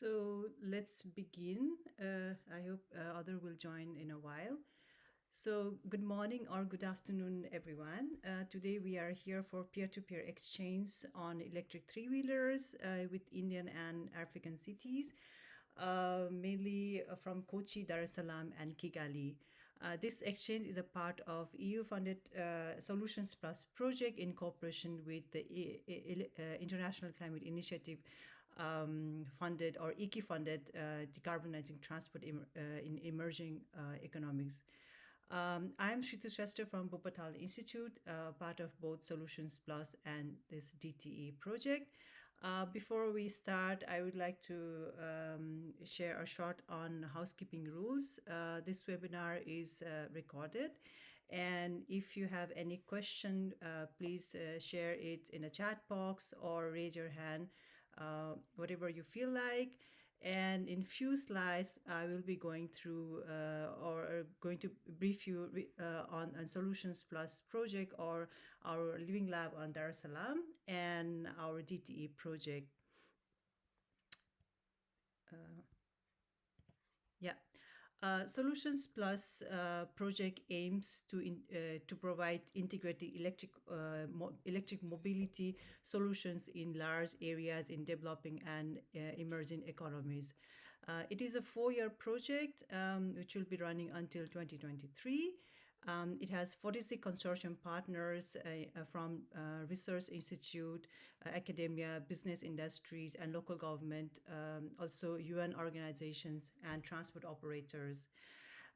So let's begin. Uh, I hope uh, other will join in a while. So good morning or good afternoon, everyone. Uh, today we are here for peer-to-peer -peer exchange on electric three-wheelers uh, with Indian and African cities, uh, mainly from Kochi, Dar es Salaam, and Kigali. Uh, this exchange is a part of EU-funded Solutions Plus project in cooperation with the International Climate Initiative um, funded or ICI funded uh, decarbonizing transport im uh, in emerging uh, economies. Um, I'm Shritu Shrestha from Wuppertal Institute, uh, part of both Solutions Plus and this DTE project. Uh, before we start, I would like to um, share a short on housekeeping rules. Uh, this webinar is recorded. And if you have any question, please share it in a chat box or raise your hand uh, whatever you feel like. And in few slides, I will be going through uh, or going to brief you uh, on, on Solutions Plus project or our Living Lab on Dar es Salaam and our DTE project. Uh. Uh, Solutions Plus uh, project aims to in, uh, to provide integrated electric uh, mo electric mobility solutions in large areas in developing and uh, emerging economies. It is a four-year project um, which will be running until 2023. Um, it has 46 consortium partners uh, uh, from uh, research institute, uh, academia, business industries, and local government, um, also UN organizations and transport operators.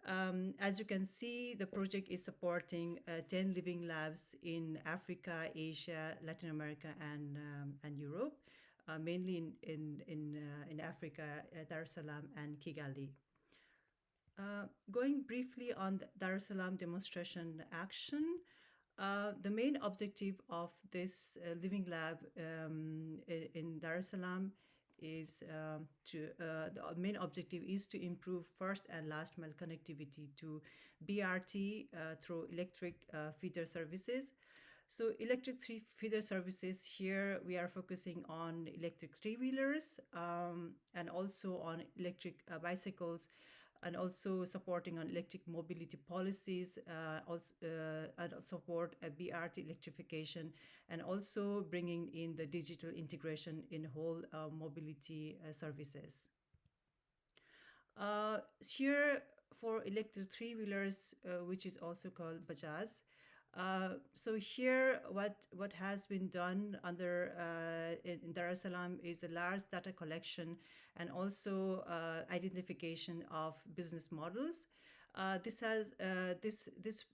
Um, as you can see, the project is supporting uh, 10 living labs in Africa, Asia, Latin America, and, um, and Europe, uh, mainly in, in, in, in Africa, Dar es Salaam and Kigali. Uh, going briefly on the Dar es Salaam demonstration action, uh, the main objective of this uh, living lab um, in Dar es Salaam is um, to uh, the main objective is to improve first and last mile connectivity to BRT uh, through electric feeder services. So electric three feeder services here, we are focusing on electric three-wheelers um, and also on electric bicycles and also supporting on electric mobility policies, uh, also, uh, and support a BRT electrification, and also bringing in the digital integration in whole uh, mobility services. Here for electric three-wheelers, which is also called Bajaj, uh, so here, what what has been done under uh, in, Dar es Salaam is a large data collection and also uh, identification of business models. Uh, this has uh, this this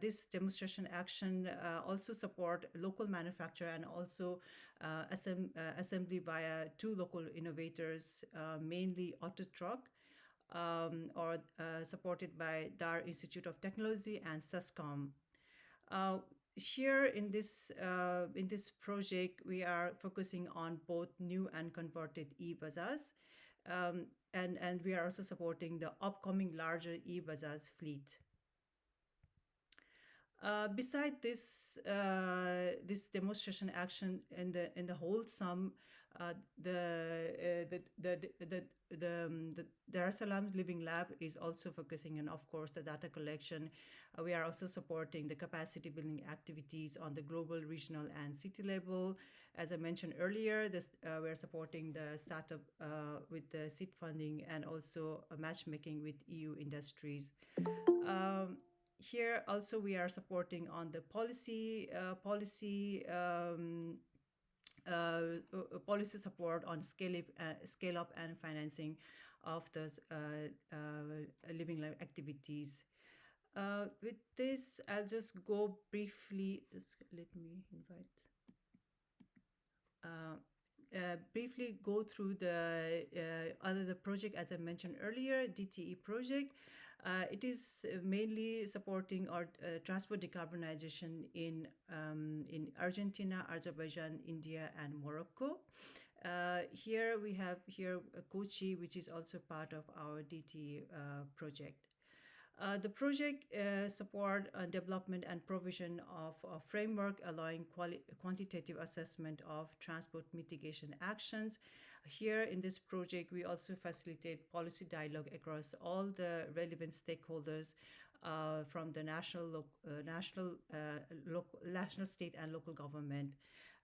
this demonstration action also support local manufacture and also assemb assembly via two local innovators, mainly Autotruck. Um, or supported by Dar Institute of Technology and SUSCOM. Uh, here in this uh, in this project, we are focusing on both new and converted e-Bajaj. Um, and, and we are also supporting the upcoming larger e-Bajaj fleet. Uh, beside this uh, this demonstration action in the in the whole sum, uh, the, the the the the um, the Dar es Salaam Living Lab is also focusing on, of course, the data collection. We are also supporting the capacity building activities on the global, regional, and city level. As I mentioned earlier, this uh, we are supporting the startup with the seed funding and also matchmaking with EU industries. Um, here also we are supporting on the policy uh, policy um, uh, uh policy support on scale up, uh, scale up and financing of those uh, uh living life activities. with this, I'll just go briefly. Let me invite uh, briefly go through the uh, other the project as I mentioned earlier, DTE project. Uh, it is mainly supporting our uh, transport decarbonization in um, in Argentina, Azerbaijan, India, and Morocco. Uh, here we have here Kochi, which is also part of our DTE project. Uh, the project uh, support uh, development and provision of a framework allowing quantitative assessment of transport mitigation actions. here in this project, we also facilitate policy dialogue across all the relevant stakeholders uh, from the national, uh, national, uh, local, national, state, and local government.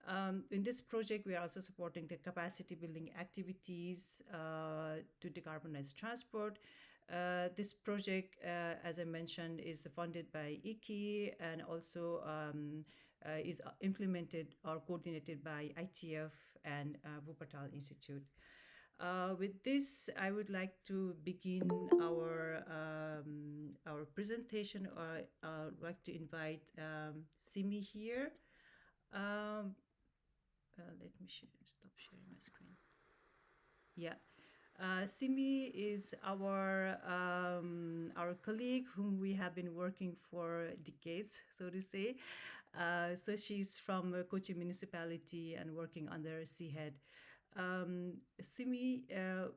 Um, in this project, we are also supporting the capacity building activities uh, to decarbonize transport. Uh, this project, uh, as I mentioned, is funded by IKI and also um, is implemented or coordinated by ITF and uh, Wuppertal Institute. Uh, with this, I would like to begin our um, our presentation. Or I uh, would like to invite um, Simi here. Um, uh, let me sh stop sharing my screen. Yeah. Uh, Simi is our um, our colleague whom we have been working for decades, so to say. Uh, so she's from Kochi municipality and working under CHED. Um, Simi, uh,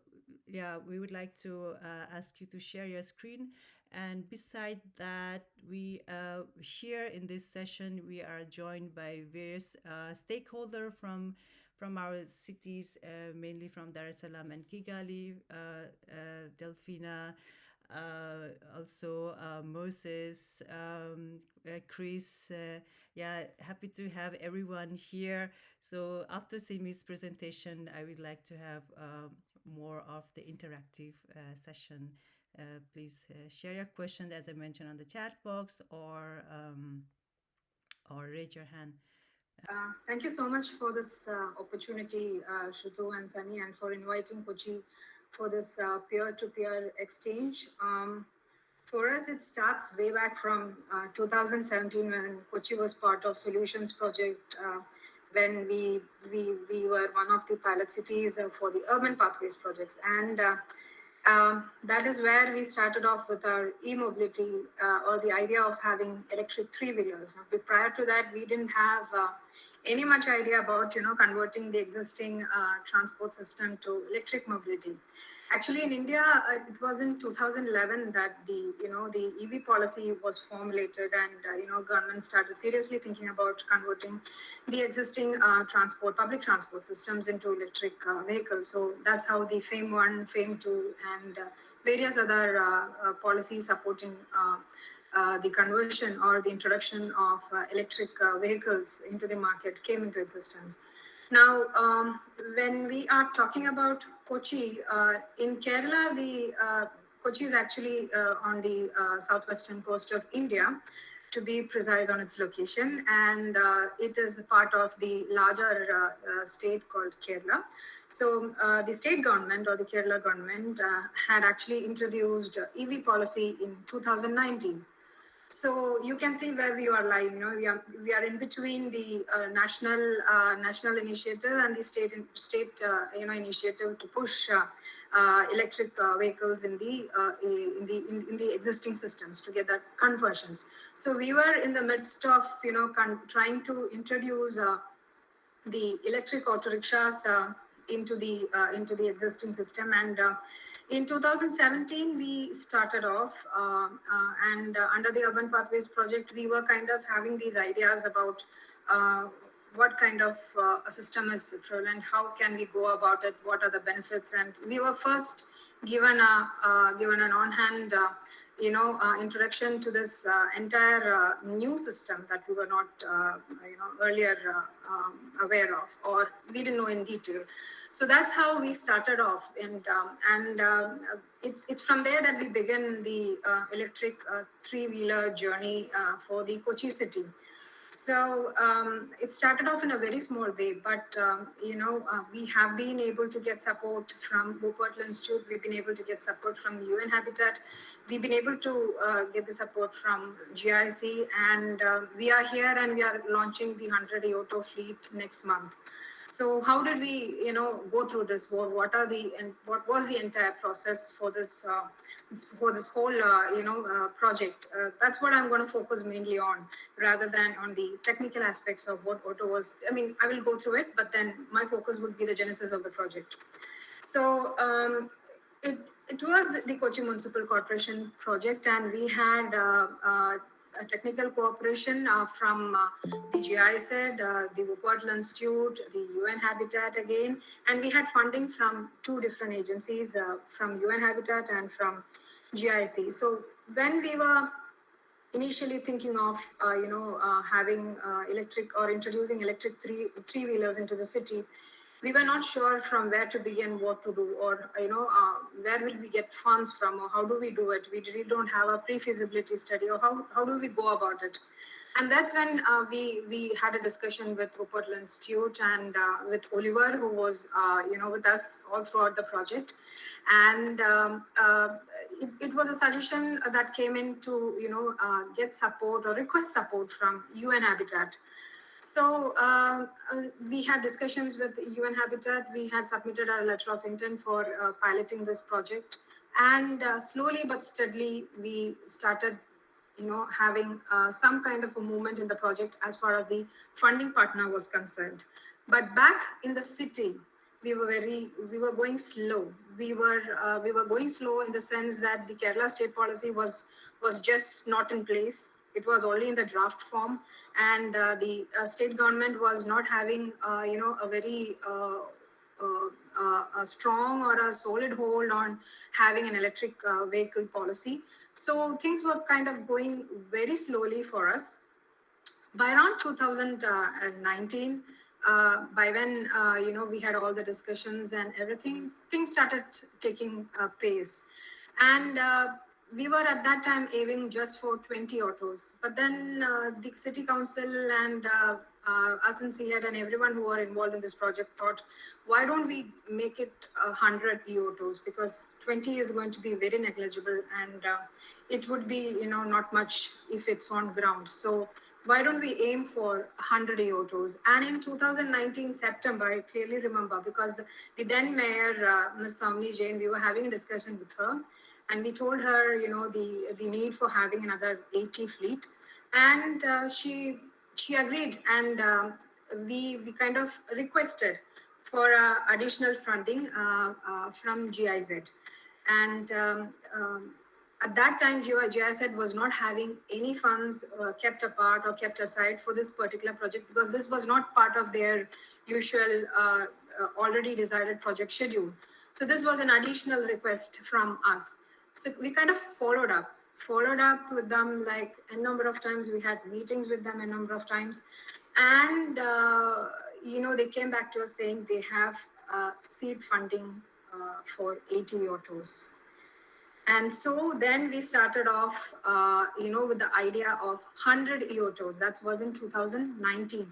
yeah, we would like to uh, ask you to share your screen. And beside that, we uh, here in this session, we are joined by various uh, stakeholders from from our cities, uh, mainly from Dar es Salaam and Kigali, Delfina, also Moses, um, Chris, yeah, happy to have everyone here. So after Simi's presentation, I would like to have more of the interactive uh, session. Uh, please uh, share your questions, as I mentioned, on the chat box or um, or raise your hand. Uh, thank you so much for this uh, opportunity, uh, Shritu and Sunny, and for inviting Kochi for this peer-to-peer -peer exchange. Um, for us, it starts way back from uh, 2017 when Kochi was part of Solutions Project, uh, when we, we, we were one of the pilot cities uh, for the urban pathways projects. And uh, um, that is where we started off with our e-mobility uh, or the idea of having electric three-wheelers. Prior to that, we didn't have uh, any much idea about, you know, converting the existing transport system to electric mobility. Actually, in India, uh, it was in 2011 that the you know the EV policy was formulated, and uh, you know government started seriously thinking about converting the existing uh, transport public transport systems into electric uh, vehicles. So that's how the FAME one, FAME two, and uh, various other uh, policies supporting. the conversion or the introduction of electric vehicles into the market came into existence. Now, um, when we are talking about Kochi, uh, in Kerala, the uh, Kochi is actually uh, on the uh, southwestern coast of India, to be precise on its location, and uh, it is part of the larger uh, state called Kerala. So the state government or the Kerala government had actually introduced EV policy in 2019. So you can see where we are lying. You know, we are we are in between the uh, national uh, national initiative and the state state uh, you know initiative to push uh, uh, electric uh, vehicles in the in the in, in, the existing systems to get that conversions. So we were in the midst of you know trying to introduce the electric auto rickshaws into the into the existing system and in 2017, we started off, uh, uh, and uh, under the Urban Pathways project, we were kind of having these ideas about uh, what kind of uh, a system is prevalent, how can we go about it, what are the benefits, and we were first given a given an on-hand you know, uh, introduction to this uh, entire uh, new system that we were not, you know, earlier um, aware of, or we didn't know in detail. So that's how we started off, and um, and um, it's it's from there that we begin the electric three-wheeler journey for the Kochi city. So um, it started off in a very small way, but um, you know uh, we have been able to get support from Wuppertal Institute. We've been able to get support from the UN Habitat. We've been able to uh, get the support from GIZ, and uh, we are here and we are launching the 100 Aoto fleet next month. So how did we, you know, go through this? What, what are the and what was the entire process for this uh, for this whole, uh, you know, uh, project? Uh, that's what I'm going to focus mainly on, rather than on the technical aspects of what Auto was. I mean, I will go through it, but then my focus would be the genesis of the project. So um, it it was the Kochi Municipal Corporation project, and we had technical cooperation uh, from uh, the GIZ, uh, the Wuppertal Institute, the UN Habitat again, and we had funding from two different agencies, uh, from UN Habitat and from GIZ. So when we were initially thinking of, uh, you know, uh, having electric or introducing electric three three wheelers into the city, we were not sure from where to begin, what to do, or you know, uh, where will we get funds from, or how do we do it? We really don't have a pre-feasibility study, or how how do we go about it? And that's when uh, we we had a discussion with Wuppertal Institute and uh, with Oliver, who was uh, you know with us all throughout the project, and um, uh, it, it, was a suggestion that came in to you know uh, get support or request support from UN Habitat so uh, uh, we had discussions with UN Habitat. We had submitted our letter of intent for uh, piloting this project. And uh, slowly but steadily, we started, you know, having uh, some kind of a movement in the project as far as the funding partner was concerned. But back in the city, we were very, we were going slow. We were, uh, we were going slow in the sense that the Kerala state policy was was just not in place it was only in the draft form. And uh, the uh, state government was not having uh, you know a very uh, uh, uh, a strong or a solid hold on having an electric vehicle policy. So things were kind of going very slowly for us. By around 2019 by when you know we had all the discussions and everything things started taking pace. And we were at that time aiming just for 20 autos. But then uh, the city council and uh, uh, us and CHED and everyone who were involved in this project thought, why don't we make it 100 e-autos? Because 20 is going to be very negligible and uh, it would be, you know, not much if it's on ground. So why don't we aim for 100 e-autos? And in 2019 September, I clearly remember because the then mayor, uh, Ms. Soumini Jain, we were having a discussion with her and we told her, you know, the the need for having another 80 fleet, and uh, she she agreed, and um, we we kind of requested for uh, additional funding uh, uh from GIZ, and um, um, at that time GIZ was not having any funds uh, kept apart or kept aside for this particular project because this was not part of their usual uh, already decided project schedule. So this was an additional request from us. So we kind of followed up, followed up with them like a number of times. We had meetings with them a number of times. And, uh, you know, they came back to us saying they have uh, seed funding uh, for 80 autos. And so then we started off, uh, you know, with the idea of 100 e-autos. That was in 2019.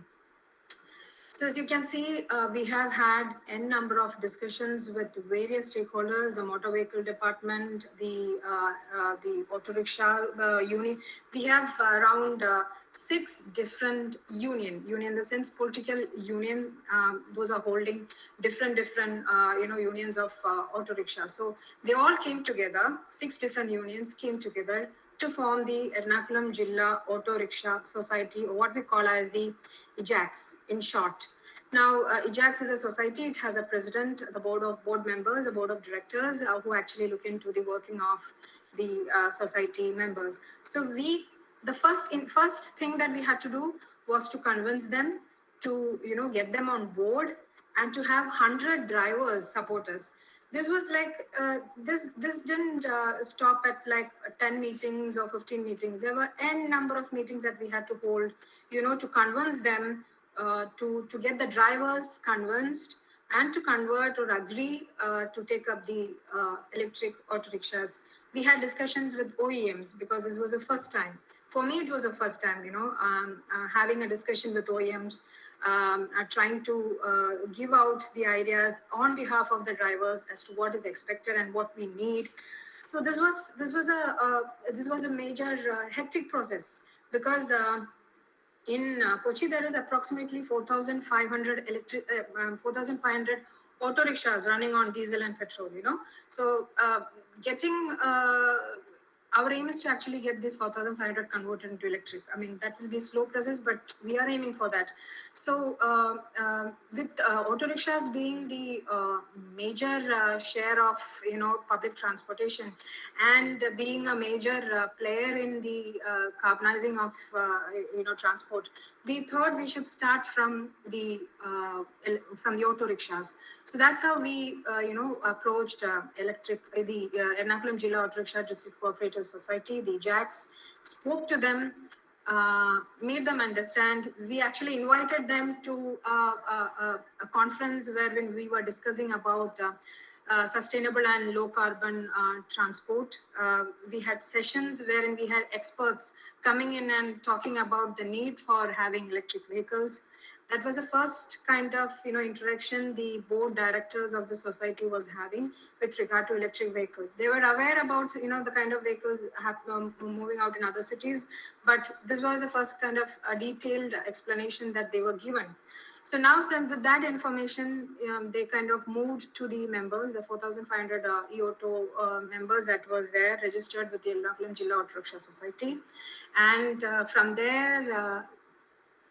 So as you can see, uh, we have had n number of discussions with various stakeholders, the motor vehicle department, the uh, uh, the auto rickshaw uh, union. We have around uh, six different union, union in the sense political union. Um, those are holding different different uh, you know unions of auto rickshaw. So they all came together. Six different unions came together to form the Ernakulam Jilla Auto Rickshaw Society, or what we call as the EJACS in short. Now, uh, is a society. It has a president, the board of board members, a board of directors uh, who actually look into the working of the uh, society members. So we, the first in first thing that we had to do was to convince them to, you know, get them on board and to have 100 drivers support us this was like uh, this this didn't uh, stop at like 10 meetings or 15 meetings. There were n number of meetings that we had to hold you know to convince them uh, to to get the drivers convinced and to convert or agree uh, to take up the uh, electric auto rickshaws. We had discussions with oems because this was the first time. For me it was the first time you know um, uh, having a discussion with oems um, are trying to uh, give out the ideas on behalf of the drivers as to what is expected and what we need. So this was this was a uh, this was a major uh, hectic process because uh, in uh, Kochi there is approximately 4,500 electric uh, um, 4,500 auto rickshaws running on diesel and petrol. You know, so getting our aim is to actually get this 4500 converted into electric. I mean that will be a slow process but we are aiming for that. So uh, uh, with uh, auto rickshaws being the uh, major uh, share of you know public transportation and being a major uh, player in the carbonizing of you know transport we thought we should start from the from the auto rickshaws. So that's how we you know approached electric the uh, Ernakulam Jilla Auto Rickshaw District Cooperative Society the JACs spoke to them uh, made them understand. We actually invited them to uh, a, a, conference wherein we were discussing about uh, uh sustainable and low carbon uh, transport. Uh, we had sessions wherein we had experts coming in and talking about the need for having electric vehicles, that was the first kind of you know interaction the board directors of the society was having with regard to electric vehicles. They were aware about you know the kind of vehicles have, um, moving out in other cities but this was the first kind of a detailed explanation that they were given. So now since with that information um, they kind of moved to the members the 4500 uh, e-auto uh, members that was there registered with the Ernakulam Jilla Auto Rickshaw Society. And uh, from there uh,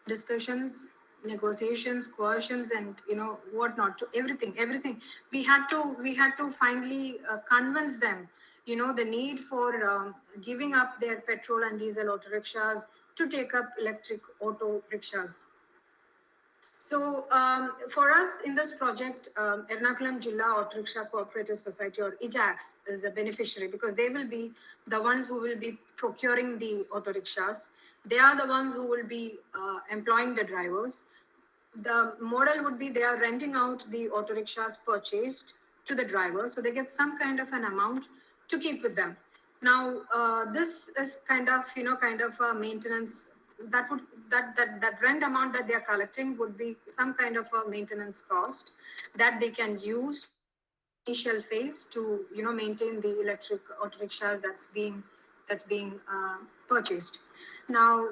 discussions negotiations coercions and you know whatnot to everything everything. We had to we had to finally uh, convince them you know the need for um, giving up their petrol and diesel auto rickshaws to take up electric auto rickshaws. So um, for us in this project, um, Ernakulam Jilla Auto Rickshaw Cooperative Society or EJACS is a beneficiary because they will be the ones who will be procuring the auto rickshaws. They are the ones who will be uh, employing the drivers the model would be they are renting out the auto rickshaws purchased to the driver so they get some kind of an amount to keep with them. Now uh, this is kind of you know kind of a maintenance that would that that that rent amount that they are collecting would be some kind of a maintenance cost that they can use initial phase to you know maintain the electric auto rickshaws that's being that's being uh, purchased. Now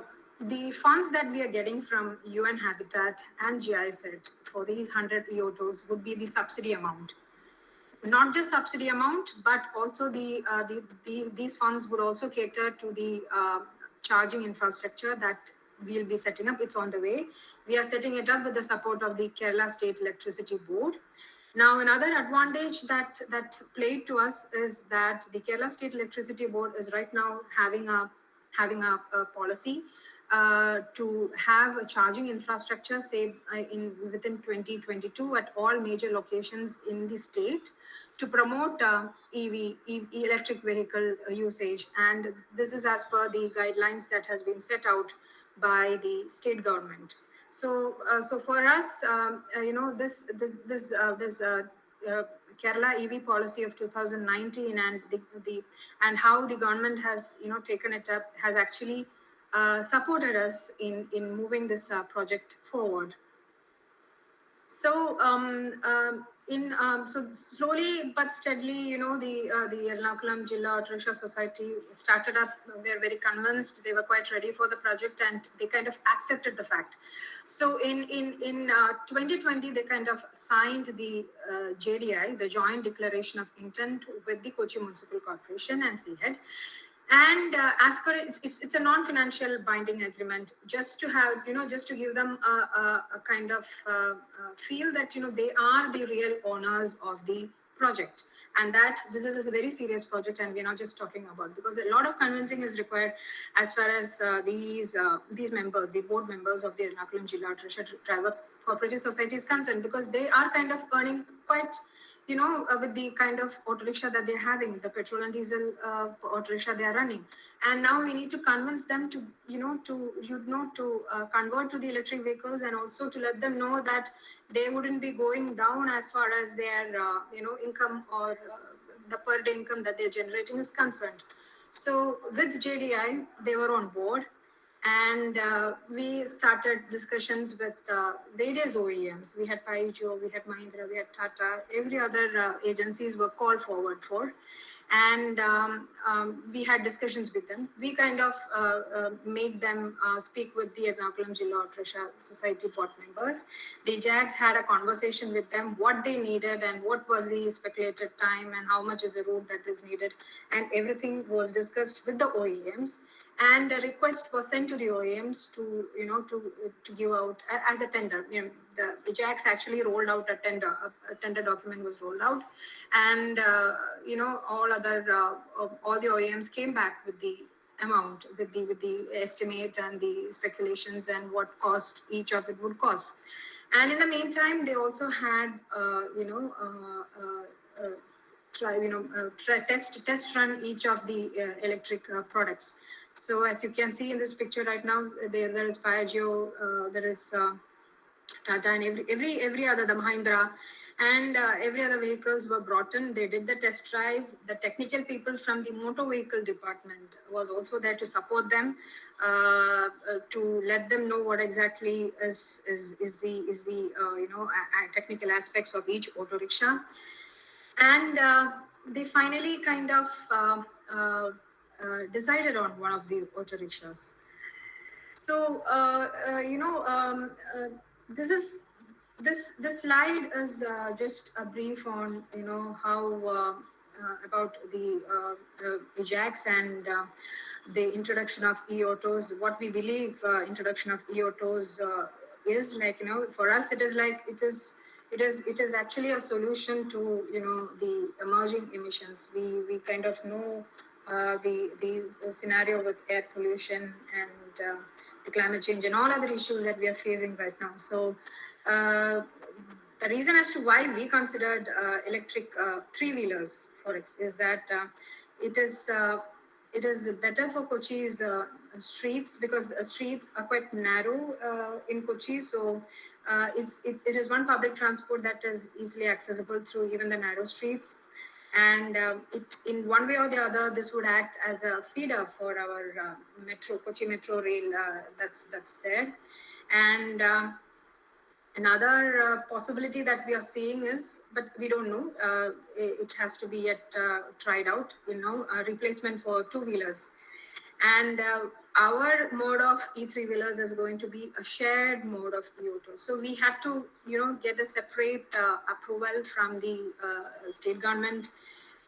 the funds that we are getting from UN Habitat and GIZ for these 100 e-autos would be the subsidy amount. Not just subsidy amount, but also the, uh, the, the these funds would also cater to the uh, charging infrastructure that we'll be setting up. It's on the way. We are setting it up with the support of the Kerala State Electricity Board. Now, another advantage that that played to us is that the Kerala State Electricity Board is right now having a having a, a policy uh, to have a charging infrastructure, say uh, in within 2022 at all major locations in the state to promote uh, EV, electric vehicle usage. And this is as per the guidelines that has been set out by the state government. So, uh, so for us, um, uh, you know, this this this this Kerala EV policy of 2019 and the, the and how the government has you know taken it up has actually uh, supported us in, in moving this uh, project forward. So, um, um, in um, so slowly but steadily, you know, the uh, the Ernakulam Jilla Auto Society started up. We are very convinced they were quite ready for the project, and they kind of accepted the fact. So in in in uh, 2020, they kind of signed the uh, JDI, the Joint Declaration of Intent, with the Kochi Municipal Corporation and CHED and uh, as per it's, it's, it's a non-financial binding agreement just to have you know just to give them a, a, a kind of uh, uh, feel that you know they are the real owners of the project. And that this is a very serious project and we're not just talking about because a lot of convincing is required as far as uh, these uh, these members the board members of the Ernakulam Jilla Driver Cooperative Society is concerned because they are kind of earning quite you know, uh, with the kind of auto rickshaw that they're having, the petrol and diesel uh, auto rickshaw they are running. And now we need to convince them to, you know, to, you know, to uh, convert to the electric vehicles and also to let them know that they wouldn't be going down as far as their, uh, you know, income or uh, the per day income that they're generating is concerned. So with JDI, they were on board and uh, we started discussions with uh, various OEMs. We had Piaggio, we had Mahindra, we had Tata, every other uh, agencies were called forward for. and um, um, we had discussions with them. We kind of uh, uh, made them uh, speak with the Ernakulam Jilla Auto Rickshaw Society board members. The JAGs had a conversation with them, what they needed and what was the speculated time and how much is the route that is needed. And everything was discussed with the OEMs and a request was sent to the OEMs to, you know, to to give out as a tender. You know, the EJACS actually rolled out a tender, a, tender document was rolled out, and uh, you know, all other uh, all the OEMs came back with the amount, with the with the estimate and the speculations and what cost each of it would cost. And in the meantime, they also had, uh, you know, uh, uh, uh, try, you know, try, test test run each of the electric products. So as you can see in this picture right now, there, there is Piaggio, uh, there is uh, Tata and every, every, every other, the Mahindra and uh, every other vehicles were brought in. They did the test drive. The technical people from the motor vehicle department was also there to support them, uh, uh, to let them know what exactly is is, is the is the uh, you know technical aspects of each auto rickshaw, and uh, they finally kind of uh, uh, decided on one of the auto rickshaws. So, uh, uh, you know, um, this is this this slide is uh, just a brief on you know how uh, uh, about the uh, EJACS and the introduction of e-autos. What we believe introduction of e-autos is like you know for us it is like it is it is it is actually a solution to you know the emerging emissions. We we kind of know uh, the, the scenario with air pollution and uh, the climate change and all other issues that we are facing right now. So uh, the reason as to why we considered uh, electric uh, three-wheelers for is that it is it is better for Kochi's streets because streets are quite narrow in Kochi. So it's, it's, it is one public transport that is easily accessible through even the narrow streets and uh, it, in one way or the other, this would act as a feeder for our uh, metro, Kochi Metro Rail uh, that's that's there. And uh, another uh, possibility that we are seeing is, but we don't know, uh, it has to be yet tried out. You know, a replacement for two wheelers, and our mode of E3 wheelers is going to be a shared mode of E-auto. So we had to, you know, get a separate uh, approval from the uh, state government.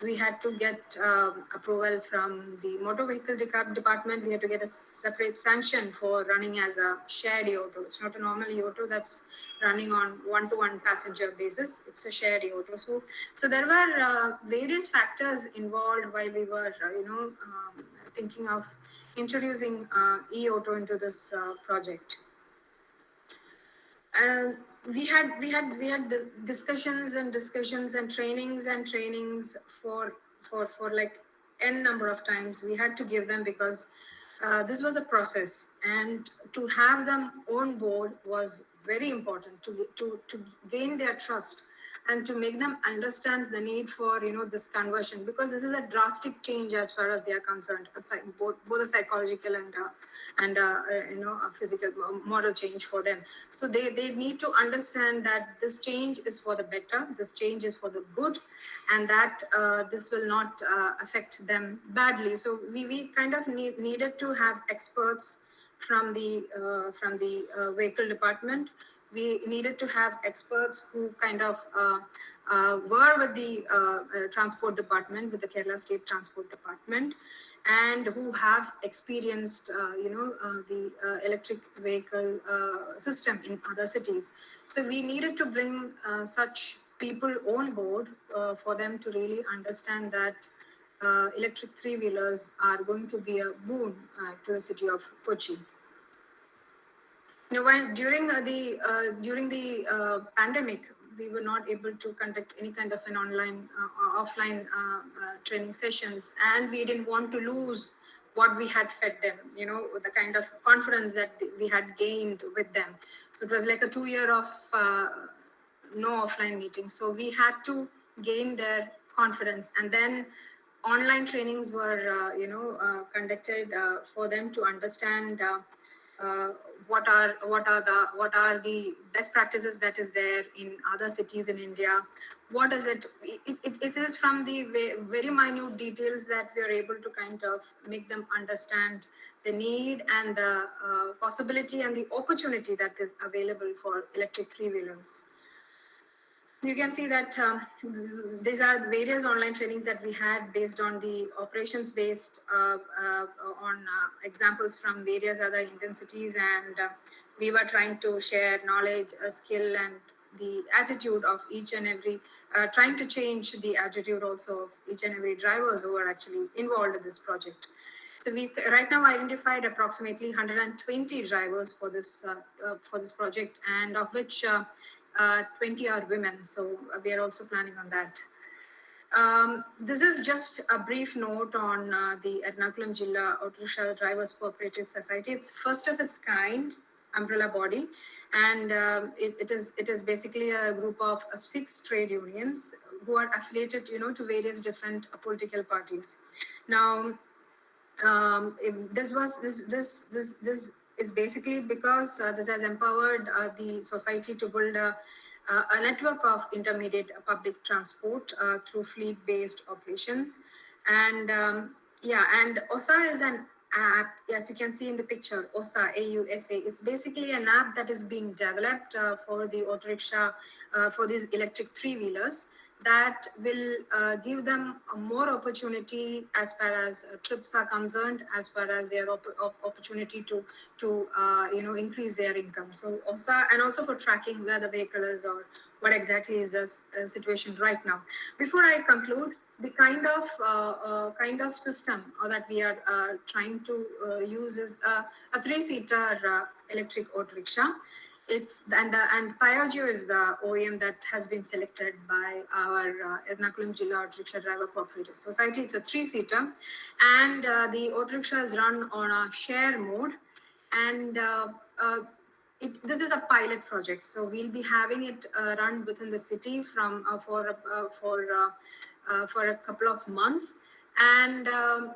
We had to get um, approval from the motor vehicle department. We had to get a separate sanction for running as a shared E-auto. It's not a normal E-auto that's running on one-to-one passenger basis. It's a shared E-auto. So, so there were uh, various factors involved while we were, uh, you know, um, thinking of introducing uh, e-auto into this uh, project. And we had we had we had discussions and discussions and trainings and trainings for for for like n number of times. We had to give them because uh, this was a process. And to have them on board was very important to to to gain their trust and to make them understand the need for you know this conversion because this is a drastic change as far as they are concerned both both a psychological and uh, and uh, uh, you know a physical model change for them. So they they need to understand that this change is for the better this change is for the good and that uh, this will not uh, affect them badly. So we we kind of need, needed to have experts from the uh, from the vehicle department we needed to have experts who kind of uh, uh, were with the uh, uh transport department, with the Kerala State Transport Department, and who have experienced, uh, you know, the electric vehicle system in other cities. So we needed to bring such people on board for them to really understand that electric three-wheelers are going to be a boon to the city of Kochi. You know, when during the uh, during the uh, pandemic, we were not able to conduct any kind of an online uh, or offline uh, uh, training sessions, and we didn't want to lose what we had fed them. You know, the kind of confidence that we had gained with them. So it was like a two year of uh, no offline meetings. So we had to gain their confidence, and then online trainings were you know conducted for them to understand uh, what are what are the what are the best practices that is there in other cities in India? What is it? It, it, it is from the very minute details that we are able to kind of make them understand the need and the uh, possibility and the opportunity that is available for electric three-wheelers you can see that um, these are various online trainings that we had based on the operations based uh, uh, on uh, examples from various other intensities and uh, we were trying to share knowledge, skill and the attitude of each and every, uh, trying to change the attitude also of each and every drivers who are actually involved in this project. So we right now identified approximately 120 drivers for this uh, for this project and of which uh, 20 are women. So uh, we are also planning on that. Um, this is just a brief note on uh, the Ernakulam Jilla Auto Drivers Cooperative Society. It's first of its kind umbrella body, and um, it, it is it is basically a group of uh, six trade unions who are affiliated, you know, to various different uh, political parties. Now, um, this was this this this this is basically because uh, this has empowered uh, the society to build a, uh, a network of intermediate public transport through fleet-based operations. And um, yeah, and OSA is an app, as you can see in the picture, OSA, A-U-S-A, is basically an app that is being developed uh, for the auto rickshaw, uh, for these electric three-wheelers that will uh, give them more opportunity as far as uh, trips are concerned, as far as their op op opportunity to to uh, you know increase their income. So also and also for tracking where the vehicle is or what exactly is the uh, situation right now. Before I conclude, the kind of uh, uh, kind of system that we are trying to use is a three-seater electric auto rickshaw it's and the, and Piaggio is the OEM that has been selected by our uh, Ernakulam Jilla Auto Rickshaw Driver Cooperative Society. It's a three-seater, and uh, the auto rickshaw is run on a share mode, and uh, uh it, this is a pilot project. So we'll be having it uh, run within the city from uh, for for for a couple of months, and um,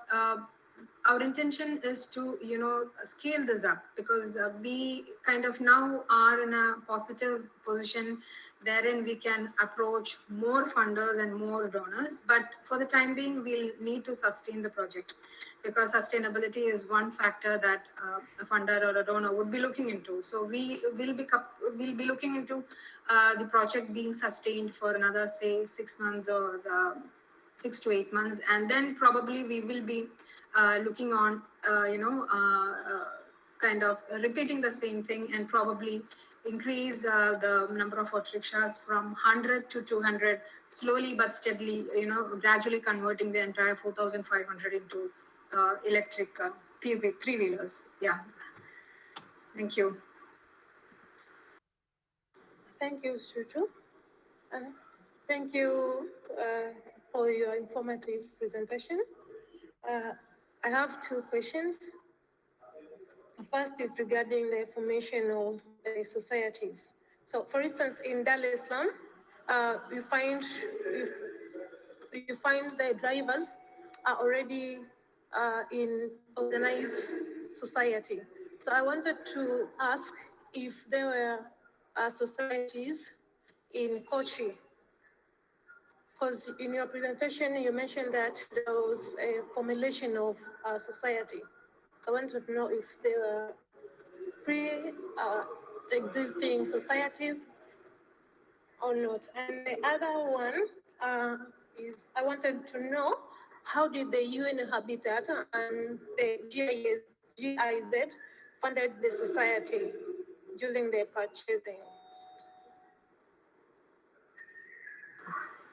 our intention is to, you know, scale this up because uh, we kind of now are in a positive position wherein we can approach more funders and more donors. But for the time being, we'll need to sustain the project because sustainability is one factor that uh, a funder or a donor would be looking into. So we will be we'll be looking into uh, the project being sustained for another say six months or uh, six to eight months, and then probably we will be looking on, uh, you know, uh, kind of repeating the same thing and probably increase uh, the number of auto rickshaws from 100 to 200 slowly but steadily you know gradually converting the entire 4500 into uh, electric uh, three wheelers yeah. Thank you. Thank you Shuju. thank you for your informative presentation I have two questions. The First is regarding the formation of the societies. So, for instance, in Dar uh, you find you, you find the drivers are already uh, in organized society. So, I wanted to ask if there were uh, societies in Kochi because in your presentation, you mentioned that there was a formulation of uh, society. So I wanted to know if there were pre-existing uh, societies or not. And the other one uh, is I wanted to know how did the UN Habitat and the GIZ, GIZ funded the society during their purchasing?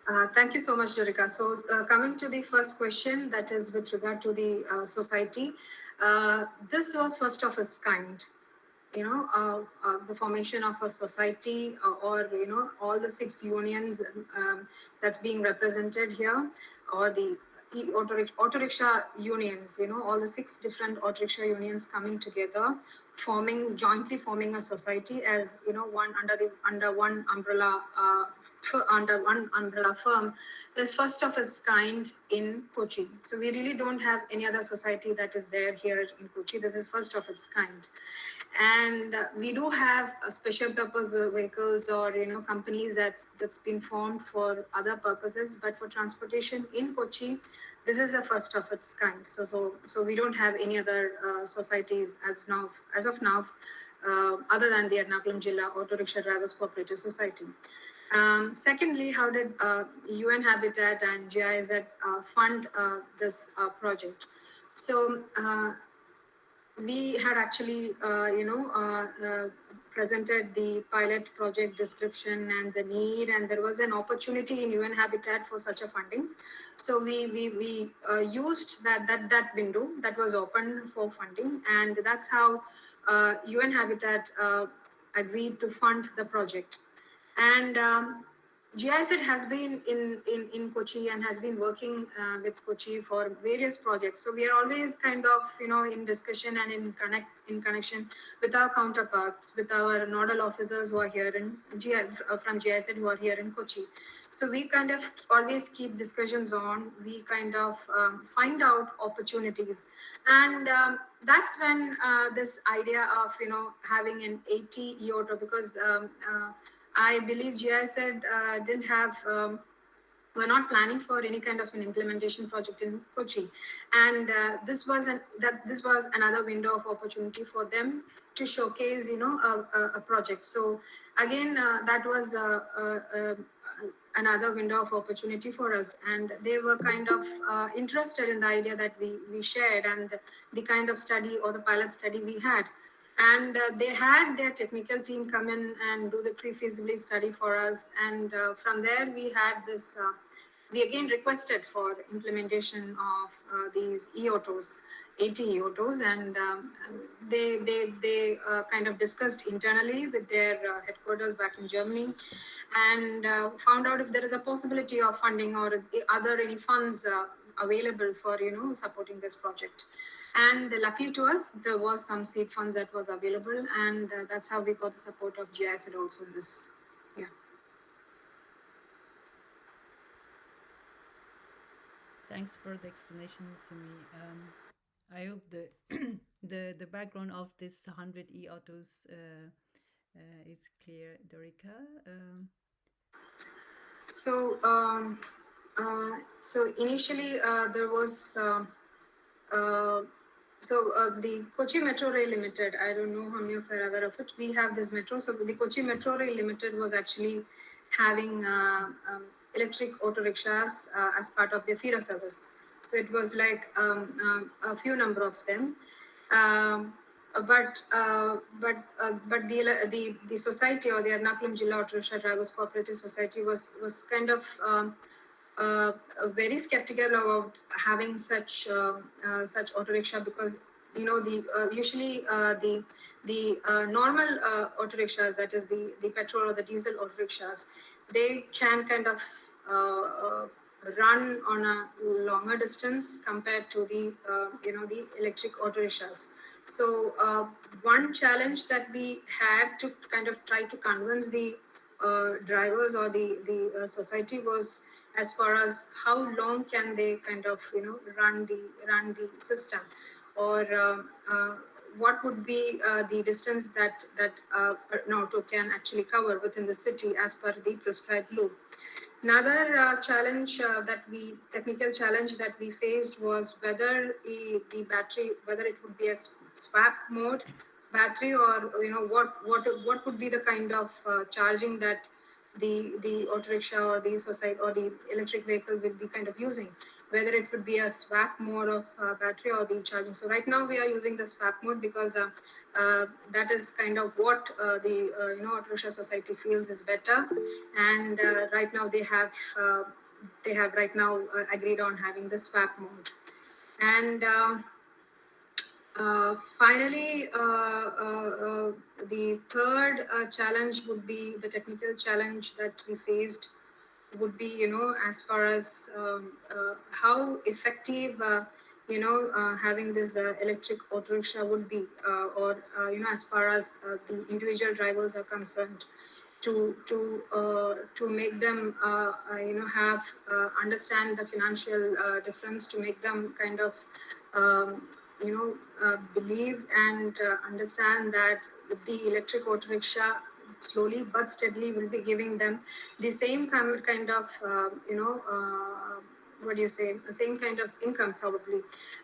Uh, thank you so much, Jurika. So uh, coming to the first question, that is with regard to the uh, society, uh, this was first of its kind. You know, uh, uh, the formation of a society or, you know, all the six unions um, that's being represented here or the auto rickshaw unions, you know, all the six different auto rickshaw unions coming together forming jointly forming a society as you know one under the under one umbrella uh, under one umbrella firm is first of its kind in Kochi. So we really don't have any other society that is there here in Kochi. This is first of its kind and uh, we do have uh, special purpose vehicles or you know companies that's that's been formed for other purposes but for transportation in kochi this is the first of its kind so so so we don't have any other uh, societies as now as of now uh, other than the Ernakulam Jilla Auto Rickshaw Drivers Cooperative Society. Um, secondly, how did UN uh, Habitat and GIZ uh, fund this project? So we had actually, uh, you know, uh, uh, presented the pilot project description and the need, and there was an opportunity in UN Habitat for such a funding. So we we we uh, used that that that window that was open for funding, and that's how UN uh, Habitat uh, agreed to fund the project. And um, GIZ has been in, in, in Kochi and has been working uh, with Kochi for various projects. So we are always kind of, you know, in discussion and in connect in connection with our counterparts, with our nodal officers who are here in GIZ, uh, from GIZ who are here in Kochi. So we kind of always keep discussions on, we kind of um, find out opportunities. And um, that's when uh, this idea of, you know, having an 80 e-auto because um, uh, I believe GIZ uh, didn't have, um, we're not planning for any kind of an implementation project in Kochi. And uh, this was an, that this was another window of opportunity for them to showcase, you know, a, a, a project. So again, uh, that was uh, uh, uh, another window of opportunity for us. And they were kind of interested in the idea that we, we shared and the kind of study or the pilot study we had and uh, they had their technical team come in and do the pre-feasibility study for us. And uh, from there we had this uh, we again requested for implementation of uh, these e-autos 80 e-autos and um, they they they uh, kind of discussed internally with their uh, headquarters back in germany and found out if there is a possibility of funding or other any funds available for you know supporting this project and luckily to us, there was some seed funds that was available, and uh, that's how we got the support of GIZ also in this. Yeah. Thanks for the explanation, Simi. Um, I hope the the the background of this 100 e-autos uh, uh, is clear, Dorika. Um, so, um, uh, so initially uh, there was um, uh, so uh, the Kochi Metro Rail Limited, I don't know how many of you are aware of it. We have this metro. So the Kochi Metro Rail Limited was actually having uh, um, electric auto rickshaws uh, as part of their feeder service. So it was like um, um, a few number of them. Um, but uh, but uh, but the the the society or the Ernakulam Jilla Auto Rickshaw Drivers Cooperative Society was was kind of um, uh, very skeptical about having such uh, uh, such auto rickshaw because you know the uh, usually uh, the the uh, normal auto rickshaws that is the the petrol or the diesel auto rickshaws they can kind of run on a longer distance compared to the you know the electric auto rickshaws so one challenge that we had to kind of try to convince the drivers or the the society was as far as how long can they kind of you know run the run the system? Or uh, uh, what would be uh, the distance that that uh, can actually cover within the city as per the prescribed loop another uh, challenge uh, that we technical challenge that we faced was whether the, the battery whether it would be a swap mode battery or you know what what what would be the kind of charging that the the auto rickshaw or the society or the electric vehicle will be kind of using whether it would be a swap mode of uh, battery or the charging. So right now we are using the swap mode because uh, uh, that is kind of what uh, the uh, you know auto rickshaw society feels is better. And uh, right now they have they have right now agreed on having the swap mode. And uh, finally, uh, uh, the third challenge would be the technical challenge that we faced would be, you know, as far as um, how effective you know, uh, having this uh, electric auto rickshaw would be, uh, or uh, you know, as far as uh, the individual drivers are concerned, to to uh, to make them, uh, uh, you know, have uh, understand the financial uh, difference, to make them kind of, um, you know, uh, believe and uh, understand that the electric auto rickshaw slowly but steadily will be giving them the same kind kind of, uh, you know. Uh, what do you say the same kind of income probably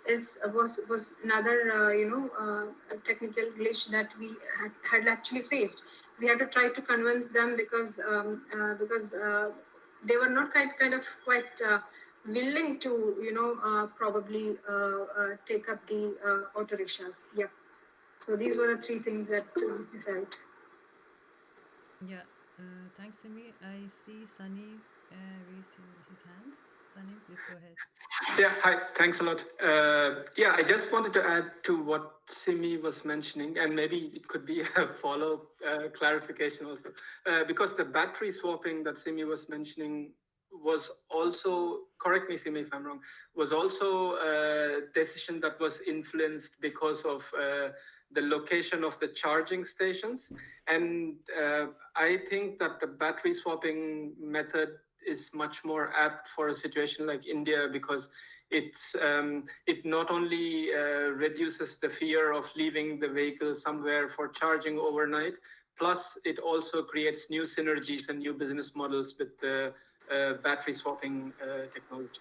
is was was another uh, you know uh, technical glitch that we had, had actually faced we had to try to convince them because um, because they were not quite kind of quite willing to you know uh, probably uh, uh, take up the uh, auto rickshaws yeah so these were the three things that uh, felt Yeah, uh, thanks, Simi. I see Sunny uh, raise his, his hand. Sunny, please go ahead. Yeah, hi, thanks a lot. Uh, yeah, I just wanted to add to what Simi was mentioning, and maybe it could be a follow uh, clarification also, uh, because the battery swapping that Simi was mentioning was also, correct me, if I'm wrong, was also a decision that was influenced because of uh, the location of the charging stations. And uh, I think that the battery swapping method is much more apt for a situation like India because it's um, it not only uh, reduces the fear of leaving the vehicle somewhere for charging overnight, plus it also creates new synergies and new business models with the battery swapping uh, technology.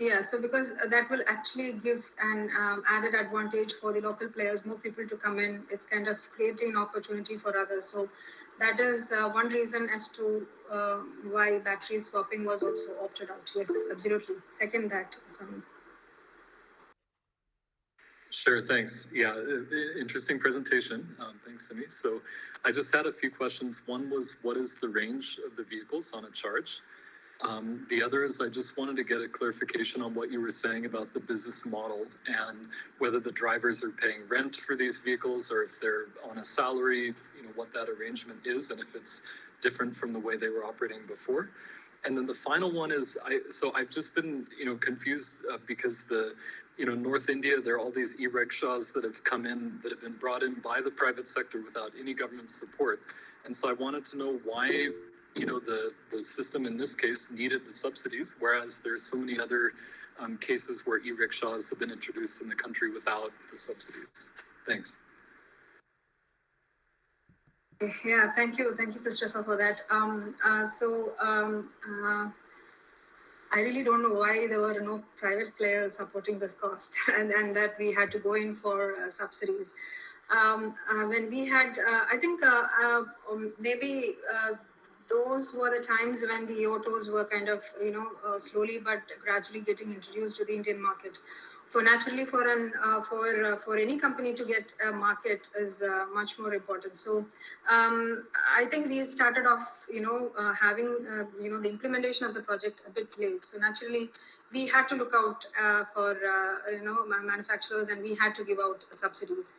Yeah, so because uh, that will actually give an um, added advantage for the local players, more people to come in. It's kind of creating an opportunity for others. So that is uh, one reason as to uh, why battery swapping was also opted out. Yes, absolutely. Second that, Sami. Sure, thanks. Yeah, i- i- interesting presentation. Um, thanks, Simi. So I just had a few questions. One was, what is the range of the vehicles on a charge? Um, the other is I just wanted to get a clarification on what you were saying about the business model and whether the drivers are paying rent for these vehicles or if they're on a salary, you know, what that arrangement is and if it's different from the way they were operating before. And then the final one is I so I've just been, you know, confused uh, because the you know, North India, there are all these e-rickshaws that have come in that have been brought in by the private sector without any government support. And so I wanted to know why, you know, the, the system in this case needed the subsidies, whereas there's so many other um, cases where e-rickshaws have been introduced in the country without the subsidies. Thanks. Yeah, thank you. Thank you, Christopher, for that. Um, uh, so um, uh, I really don't know why there were no private players supporting this cost and, and that we had to go in for uh, subsidies. Um, uh, when we had, uh, I think uh, um, maybe those were the times when the autos were kind of, you know, uh, slowly but gradually getting introduced to the Indian market. For naturally, for an uh, for uh, for any company to get a market is uh, much more important. So um, I think we started off, you know, uh, having uh, you know the implementation of the project a bit late. So naturally, we had to look out for you know manufacturers, and we had to give out subsidies.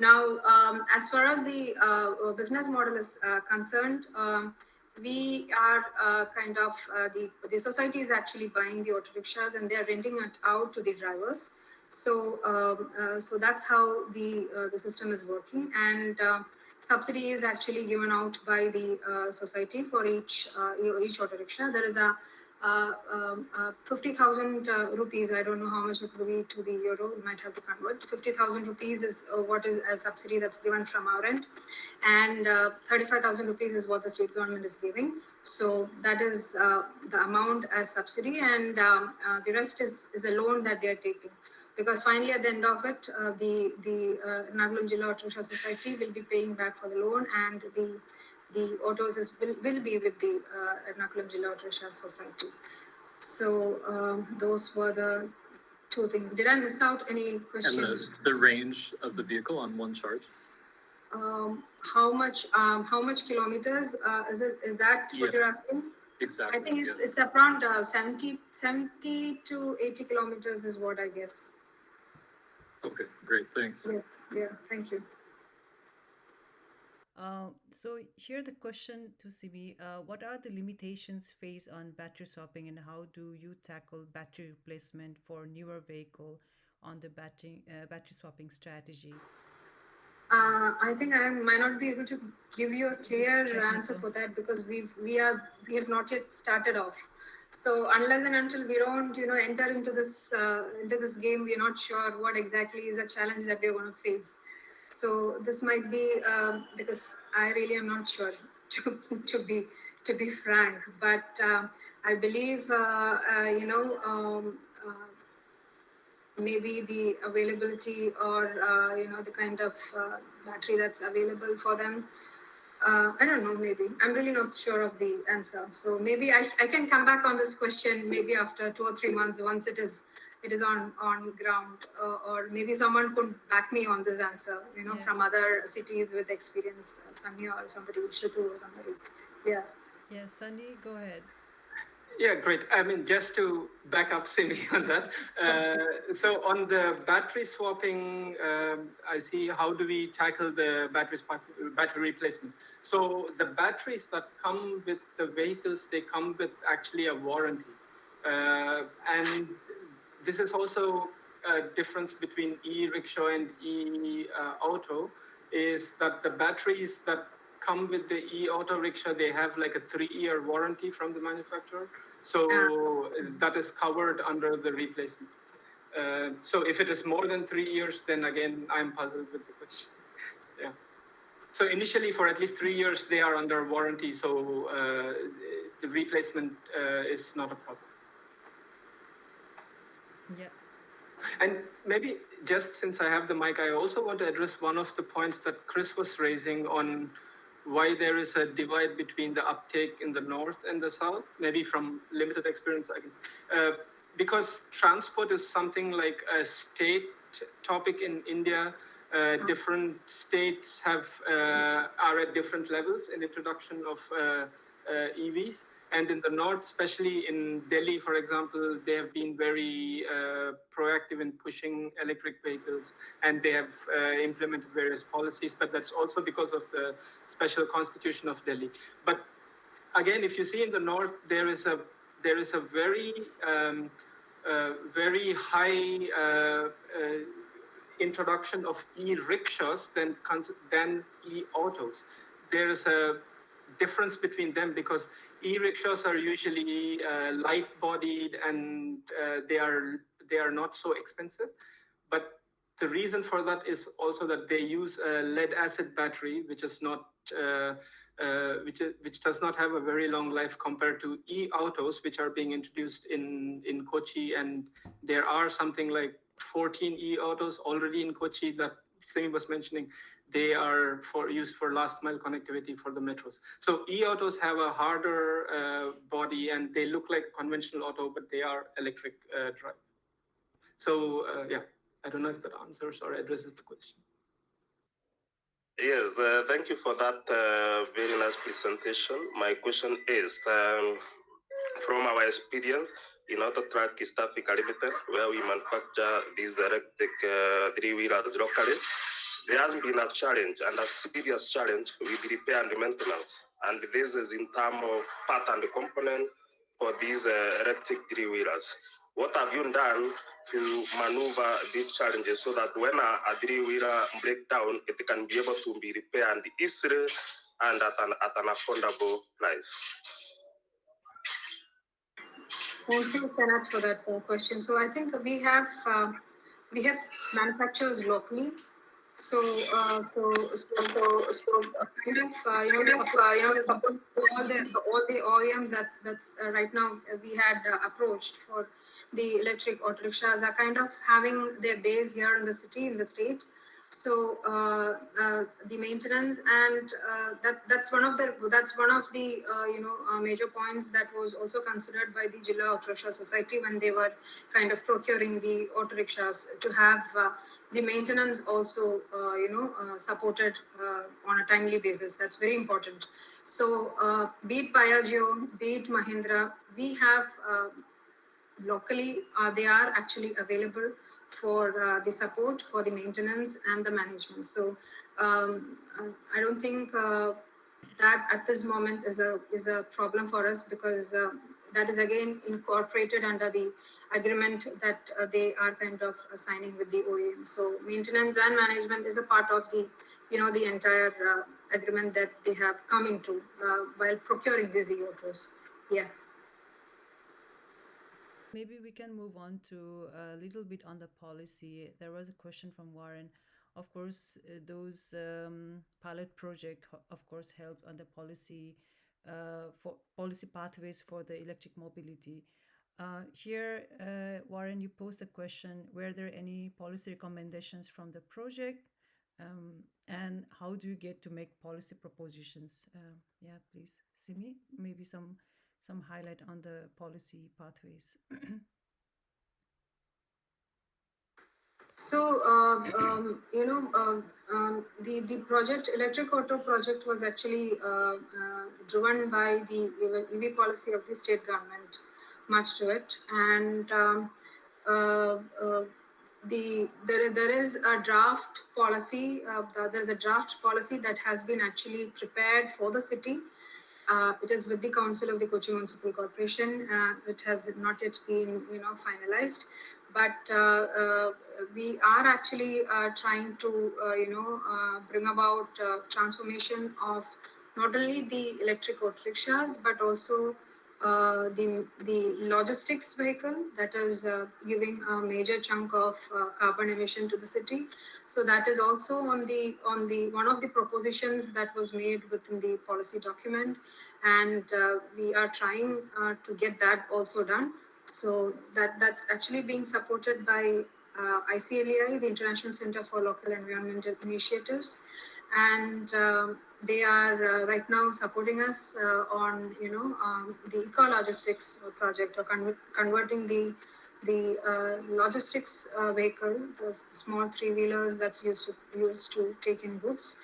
Now, um, as far as the business model is concerned, um, we are uh, kind of uh, the the society is actually buying the auto rickshaws and they are renting it out to the drivers. So um, uh, so that's how the uh, the system is working and. Uh, subsidy is actually given out by the uh, society for each each auto rickshaw. There is a uh, um, uh, 50,000 uh, rupees. I don't know how much it would be to the euro. We might have to convert. 50,000 rupees is uh, what is a subsidy that's given from our end, and uh, 35,000 rupees is what the state government is giving. So that is uh, the amount as subsidy, and um, the rest is is a loan that they are taking because finally at the end of it, the the uh, Ernakulam Jilla Society will be paying back for the loan, and the the autos is, will, will be with the uh, Ernakulam Jilla Auto Rickshaw Society. So um, those were the two things. Did I miss out any And the, the range of the vehicle on one charge? Um, how much um, how much kilometers uh, is it? Is that what you're asking? Exactly. I think it's yes. it's around uh, 70, 70 to 80 kilometers is what I guess. Okay, great, thanks. Yeah, yeah, thank you. Uh, so here the question to CB, uh, what are the limitations faced on battery swapping and how do you tackle battery replacement for newer vehicle on the battery uh, battery swapping strategy? Uh, I think I might not be able to give you a clear answer for that because we've we are we have not yet started off. So unless and until we don't, you know, enter into this uh, into this game, we're not sure what exactly is the challenge that we're going to face. So this might be um, because I really am not sure to to be to be frank. But uh, I believe uh, uh, you know. Um, uh, maybe the availability or uh, you know the kind of uh, battery that's available for them i don't know maybe i'm really not sure of the answer so maybe I, I can come back on this question maybe after two or three months once it is it is on on ground uh, or maybe someone could back me on this answer you know Yeah. from other cities with experience uh, Sanya or somebody Shritu or somebody yeah Yes, Sunny, go ahead. Yeah, great. I mean, just to back up Simi on that. Uh, so on the battery swapping, um, I see how do we tackle the battery battery replacement. So the batteries that come with the vehicles, they come with actually a warranty, uh, and this is also a difference between e-rickshaw and e-auto, is that the batteries that come with the e-auto rickshaw, they have like a three-year warranty from the manufacturer. So that is covered under the replacement. Uh, so if it is more than three years, then again, I'm puzzled with the question. Yeah. So initially, for at least three years, they are under warranty. So uh, the replacement uh, is not a problem. Yeah. And maybe just since I have the mic, I also want to address one of the points that Chris was raising on why there is a divide between the uptake in the north and the south. Maybe from limited experience, I guess. Uh, because transport is something like a state topic in India. Uh, different states have uh, are at different levels in introduction of uh, uh, EVs. And in the north, especially in Delhi, for example, they have been very uh, proactive in pushing electric vehicles and they have uh, implemented various policies. But that's also because of the special constitution of Delhi. But again, if you see in the north, there is a there is a very um, uh, very high uh, uh, introduction of e-rickshaws than than e-autos. There is a difference between them because e-rickshaws are usually uh, light-bodied and uh, they are they are not so expensive. But the reason for that is also that they use a lead-acid battery, which is not uh, uh, which is, which does not have a very long life compared to e-autos, which are being introduced in in Kochi, and there are something like 14 e-autos already in Kochi that Simi was mentioning they are for used for last mile connectivity for the metros. So e-autos have a harder uh, body and they look like conventional auto, but they are electric uh, drive. So uh, yeah, I don't know if that answers or addresses the question. Yes, uh, thank you for that uh, very nice presentation. My question is, um, from our experience in Auto Track East Africa Limited, where we manufacture these electric uh, three-wheelers locally, there has been a challenge and a serious challenge with repair and maintenance. And this is in terms of part and component for these uh, electric three-wheelers. What have you done to maneuver these challenges so that when a, a three-wheeler breaks down, it can be able to be repaired easily and at an, at an affordable price? Thank you, Kenneth, for that uh, question. So I think we have uh, we have manufacturers locally. So uh, so so so, so uh, kind of uh, you know support, you know support all the all the OEMs that's that's uh, right now uh, we had uh, approached for the electric auto rickshaws are kind of having their base here in the city in the state. So uh, uh, the maintenance and uh, that that's one of the that's one of the you know major points that was also considered by the Jilla Auto Rickshaw Society when they were kind of procuring the auto rickshaws to have the maintenance also uh, you know uh, supported uh, on a timely basis. That's very important. So be it Piaggio, be it Mahindra, we have locally they are actually available for uh, the support for the maintenance and the management so um, i don't think uh, that at this moment is a is a problem for us because uh, that is again incorporated under the agreement that uh, they are kind of signing with the OEM. So maintenance and management is a part of the, you know, the entire uh, agreement that they have come into uh, while procuring these e-autos. Yeah. Maybe we can move on to a little bit on the policy. There was a question from Warren. Of course, uh, those um, pilot project, of course, helped on the policy uh, for policy pathways for the electric mobility. Uh, here, uh, Warren, you posed a question, were there any policy recommendations from the project? Um, and how do you get to make policy propositions? Uh, yeah, please, Simi, maybe some some highlight on the policy pathways. So, uh, um, you know, um, um, the, the project, Electric Auto project was actually uh, uh, driven by the EV policy of the state government, much to it. And um, uh, uh, the there, there is a draft policy, uh, there's a draft policy that has been actually prepared for the city. It is with the Council of the Kochi Municipal Corporation. it has not yet been, you know, finalized but uh, uh, we are actually uh, trying to, you know, bring about transformation of not only the electric auto rickshaws, but also uh, the the logistics vehicle that is uh, giving a major chunk of uh, carbon emission to the city. So that is also on the on the one of the propositions that was made within the policy document, and we are trying to get that also done. So that, that's actually being supported by uh, ICLEI, the International Center for Local Environmental Initiatives. And um, they are uh, right now supporting us uh, on, you know, um, the eco-logistics project or con converting the the uh, logistics uh, vehicle, the small three-wheelers that's used to used to take in goods,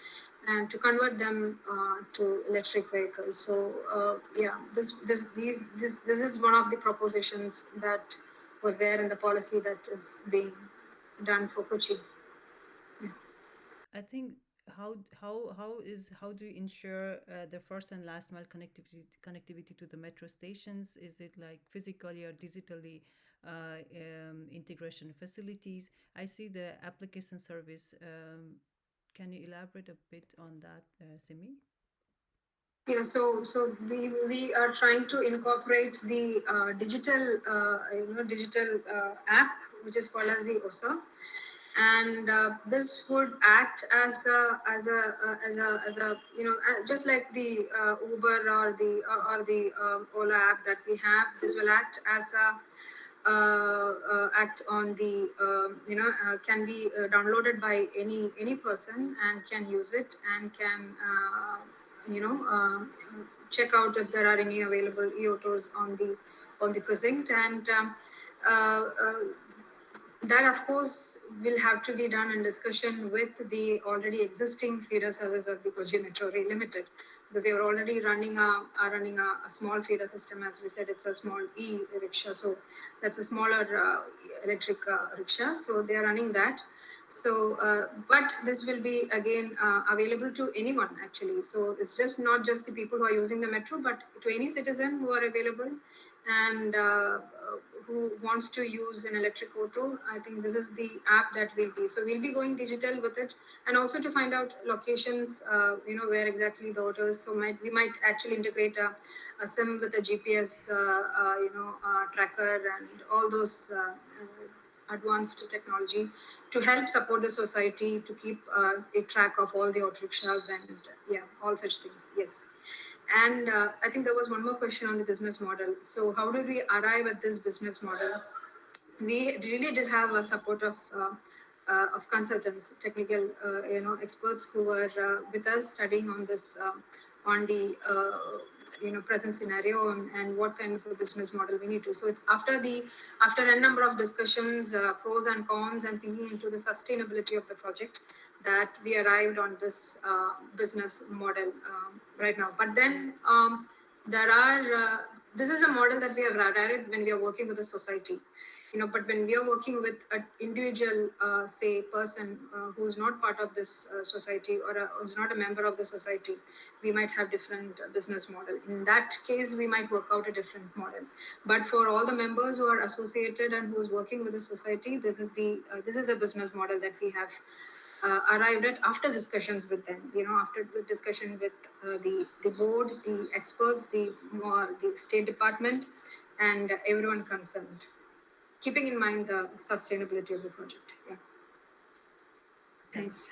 and to convert them uh, to electric vehicles. So uh, yeah, this this these this this is one of the propositions that was there in the policy that is being done for Kochi. Yeah. I think how how how is how do you ensure uh, the first and last mile connectivity connectivity to the metro stations? Is it like physically or digitally? Uh, um, integration facilities. I see the application service um, can you elaborate a bit on that, uh, Simi? Yeah, so so we we are trying to incorporate the uh, digital uh, you know digital uh, app which is called as the OSA, and uh, this would act as a as a uh, as a as a you know uh, just like the Uber or the or, or the um, Ola app that we have. This will act as a uh, uh, act on the um, you know uh, can be downloaded by any any person and can use it and can you know um, check out if there are any available e-autos on the on the precinct and um, that of course will have to be done in discussion with the already existing feeder service of the Kochi Metro Rail Limited because they are already running a are running a, a, small feeder system. As we said, it's a small e rickshaw, so that's a smaller uh, electric uh, rickshaw. So they are running that. So, uh, but this will be again uh, available to anyone actually. So it's just not just the people who are using the metro, but to any citizen who are available and uh, who wants to use an electric auto, I think this is the app that will be. So we'll be going digital with it, and also to find out locations, uh, you know, where exactly the auto is. So might we might actually integrate a, a SIM with a GPS, uh, uh, you know, uh, tracker and all those uh, uh, advanced technology to help support the society to keep a track of all the auto rickshaws and yeah, all such things. Yes. And uh, I think there was one more question on the business model. So how did we arrive at this business model? We really did have a support of uh, uh, of consultants, technical uh, you know experts who were uh, with us studying on this um, on the uh, you know present scenario and, and, what kind of a business model we need to. So it's after the after a number of discussions, pros and cons, and thinking into the sustainability of the project that we arrived on this uh, business model um, right now. But then um, there are, uh, this is a model that we have arrived when we are working with a society. you know but when we are working with an individual uh, say person uh, who's not part of this uh, society or a, who's not a member of the society we might have different uh, business model in that case we might work out a different model but for all the members who are associated and who's working with the society this is the uh, this is a business model that we have uh, arrived at after discussions with them you know after discussion with the the board the experts the the state department and everyone concerned keeping in mind the sustainability of the project. Yeah. Thanks.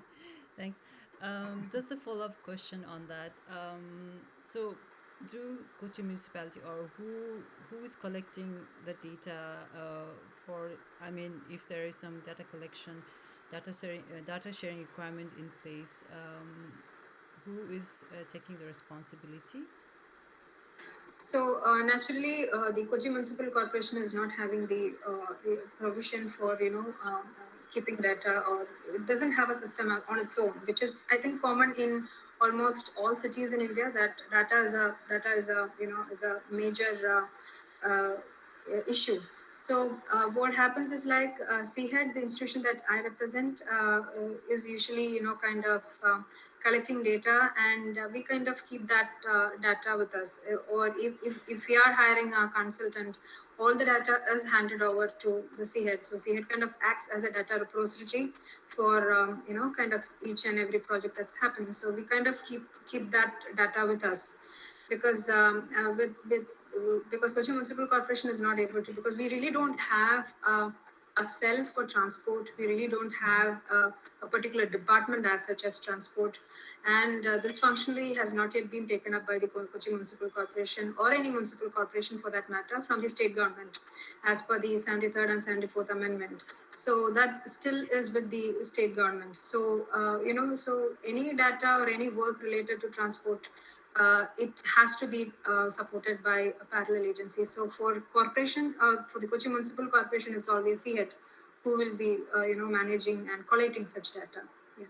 Thanks. Um, just a follow-up question on that. Um, so, do Kochi municipality or who who is collecting the data uh, for? I mean, if there is some data collection, data sharing, uh, data sharing requirement in place, um, who is uh, taking the responsibility? So uh, naturally, uh, the Kochi Municipal Corporation is not having the uh, provision for you know uh, keeping data, or it doesn't have a system on its own, which is I think common in almost all cities in India. That data is a data is a you know is a major uh, issue. So what happens is like uh, CHED, the institution that I represent, is usually you know kind of collecting data and uh, we kind of keep that uh, data with us. Uh, or if, if, if we are hiring a consultant all the data is handed over to the CHED so CHED kind of acts as a data repository for um, you know kind of each and every project that's happening. So we kind of keep keep that data with us because um, uh, with with because Kochi Municipal Corporation is not able to because we really don't have uh, a cell for transport. We really don't have a, a particular department as such as transport. And uh, this functionally has not yet been taken up by the Kochi Municipal Corporation or any municipal corporation for that matter from the state government as per the 73rd and 74th Amendment. So that still is with the state government. So, uh, you know, so any data or any work related to transport uh, it has to be uh, supported by a parallel agency. So for corporation, uh, for the Kochi Municipal Corporation, it's always CHED who will be, uh, you know, managing and collating such data. Yeah.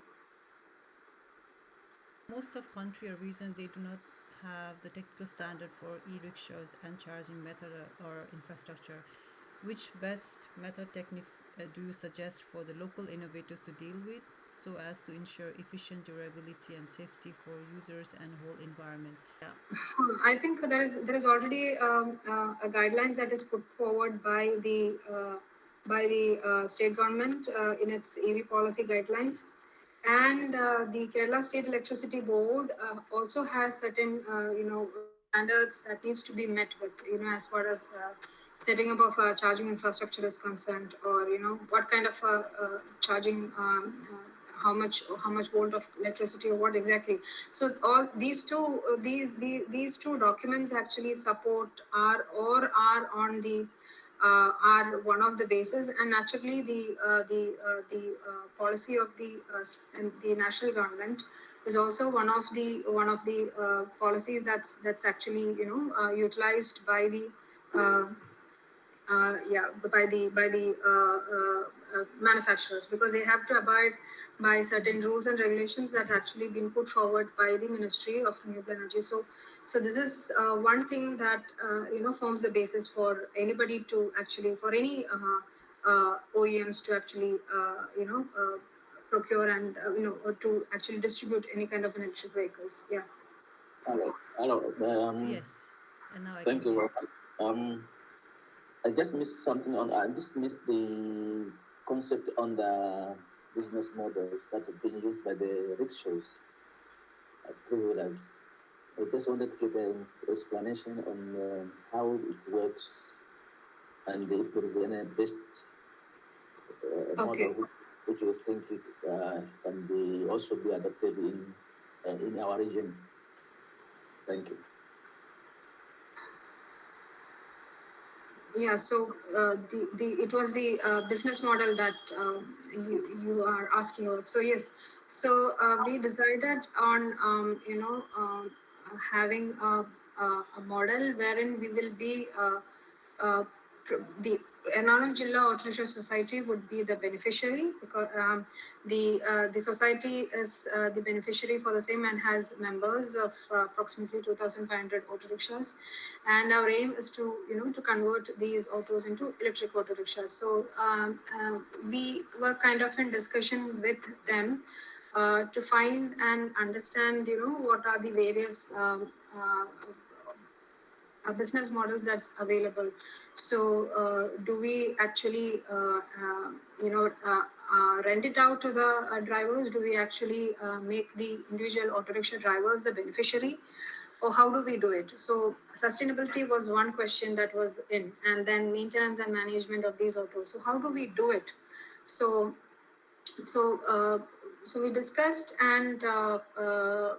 Most of country or region, they do not have the technical standard for e-rickshaws and charging method or infrastructure. Which best method techniques uh, do you suggest for the local innovators to deal with? So as to ensure efficient durability and safety for users and whole environment. Yeah. I think there is there is already um, uh, a guidelines that is put forward by the uh, by the uh, state government uh, in its EV policy guidelines, and uh, the Kerala State Electricity Board uh, also has certain you know standards that needs to be met with you know as far as setting up of a charging infrastructure is concerned or you know what kind of a, charging um, how much how much volt of electricity or what exactly. So all these two uh, these, these these two documents actually support are or are on the uh, are one of the bases. And naturally the uh, the uh, the uh, policy of the uh, the national government is also one of the one of the policies that's that's actually you know utilized by the yeah by the by the manufacturers because they have to abide by certain rules and regulations that actually been put forward by the Ministry of Renewable Energy. So, so this is uh, one thing that uh, you know forms the basis for anybody to actually for any uh, uh OEMs to actually uh, you know uh, procure and you know to actually distribute any kind of electric vehicles. Yeah. Hello. Hello. Um, yes. And now I thank you. Um, I just missed something on. I just missed the concept on the business models that have been used by the rickshaws, uh, three-wheelers. I just wanted to get an explanation on uh, how it works and if there is any best uh, okay. model which, which you think it, uh, can be also be adopted in uh, in our region. Thank you. Yeah, so uh, the, the it was the uh, business model that uh, you, you are asking about. So yes, so uh, we decided on um, you know um, having a, a, model wherein we will be uh, uh, the Ernakulam Jilla Auto Rickshaw Society would be the beneficiary because um, the uh, the society is uh, the beneficiary for the same and has members of uh, approximately 2,500 auto rickshaws, and our aim is to you know to convert these autos into electric auto rickshaws. So um, uh, we were kind of in discussion with them uh, to find and understand you know what are the various um, uh, business models that's available. So, uh, do we actually, uh, uh, you know, uh, rent it out to the drivers? Do we actually make the individual auto rickshaw drivers the beneficiary? Or how do we do it? So, sustainability was one question that was in, and then maintenance and management of these autos. So, how do we do it? So, so so we discussed and uh, uh,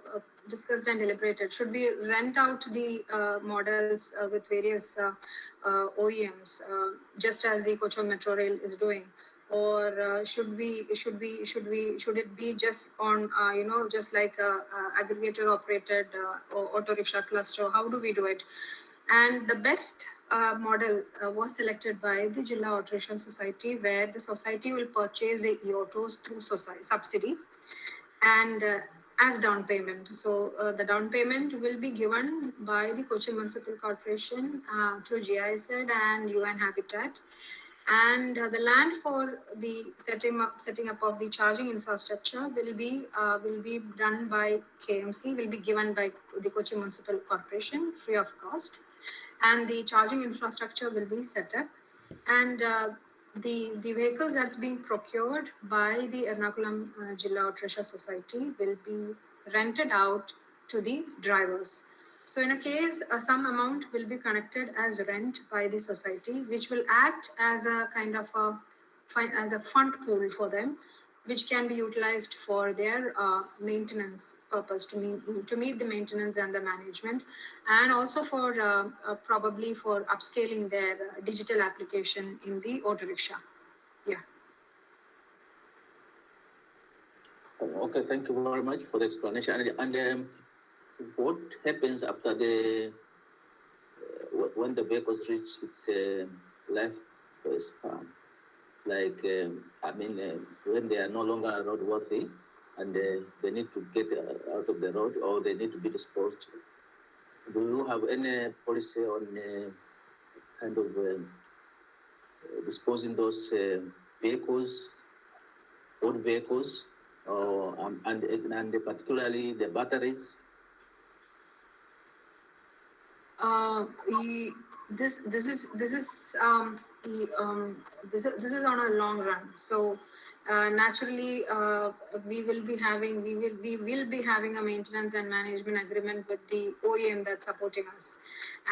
discussed and deliberated. Should we rent out the uh, models uh, with various uh, uh, OEMs, uh, just as the Kochi Metro Rail is doing, or should we should we should we should it be just on you know just like aggregator operated or auto rickshaw cluster? How do we do it? And the best uh, model uh, was selected by the Jilla Rickshaw Society, where the society will purchase the e-autos through society, subsidy and as down payment. So uh, the down payment will be given by the Kochi Municipal Corporation uh, through GIZ and UN Habitat. And uh, the land for the setting up, setting up of the charging infrastructure will be uh, will be done by KMC, will be given by the Kochi Municipal Corporation free of cost and the charging infrastructure will be set up and uh, the the vehicles that's being procured by the Ernakulam uh, Jilla Auto Society will be rented out to the drivers. So in a case, uh, some amount will be connected as rent by the society, which will act as a kind of a as a fund pool for them, which can be utilized for their uh, maintenance purpose to meet to meet the maintenance and the management, and also for uh, uh, probably for upscaling their uh, digital application in the auto rickshaw. Yeah. Okay, thank you very much for the explanation. And, and um, what happens after the uh, when the vehicles reach its uh, life span? Like, um, I mean, uh, when they are no longer roadworthy and uh, they need to get uh, out of the road or they need to be disposed. Do you have any policy on uh, kind of uh, disposing those uh, vehicles, old vehicles, or um, and and particularly the batteries? Uh, this this is this is um, um, this is, this is on a long run. So uh, naturally, uh, we will be having we will we will be having a maintenance and management agreement with the OEM that's supporting us,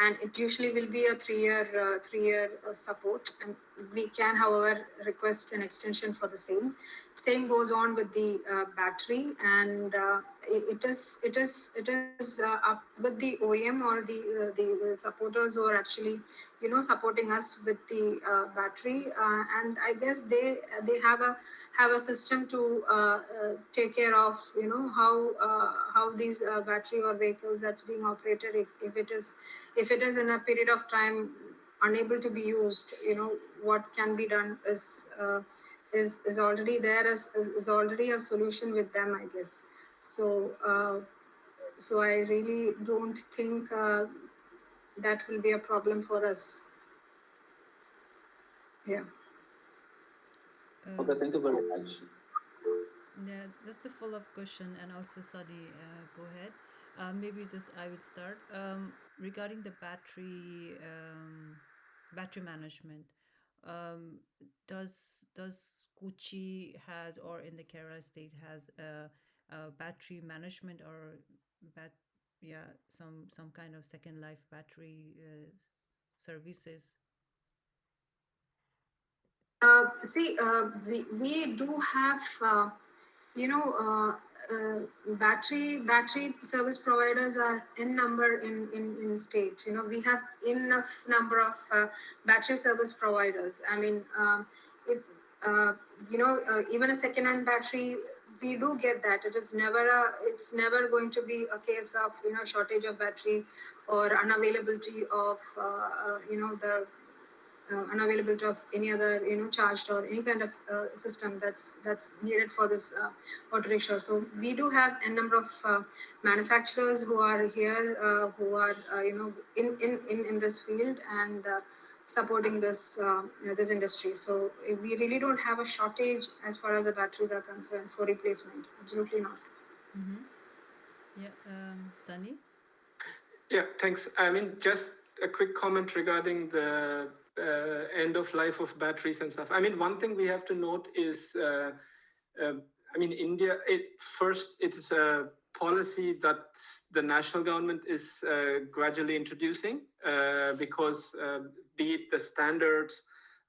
and it usually will be a three year uh, three year uh, support. And we can, however, request an extension for the same. Same goes on with the uh, battery, and uh, it, it is it is it is uh, up with the OEM or the, uh, the the supporters who are actually you know supporting us with the uh, battery, uh, and I guess they they have a have a system to take care of you know how how these battery or vehicles that's being operated if, if it is if it is in a period of time unable to be used you know what can be done is is is already there as is, is already a solution with them i guess so uh, so i really don't think uh, that will be a problem for us yeah Uh, Okay, thank you very much. Yeah, just a follow-up question, and also Sadi, uh, go ahead. Uh, maybe just I will start um, regarding the battery um, battery management. Um, does does Kochi has or in the Kerala state has a, a battery management or bat yeah some some kind of second life battery uh, services? Uh, see, uh, we, we do have, uh, you know, uh, uh, battery battery service providers are in number in, in, in state. You know, we have enough number of battery service providers. I mean, um, it, uh, you know, uh, even a second-hand battery, we do get that. It is never a, it's never going to be a case of you know shortage of battery or unavailability of uh, uh, you know the uh, unavailability of any other you know charged or any kind of system that's that's needed for this auto rickshaw. So we do have a number of manufacturers who are here who are you know in, in in in this field and supporting this uh, you know, this industry. So uh, we really don't have a shortage as far as the batteries are concerned for replacement. Absolutely not. Mhm. Yeah, um, Sunny? Yeah, thanks. I mean, just a quick comment regarding the uh, end of life of batteries and stuff. I mean, one thing we have to note is, uh, uh, I mean, India, it, first, it is a policy that the national government is uh, gradually introducing uh, because uh, be it the standards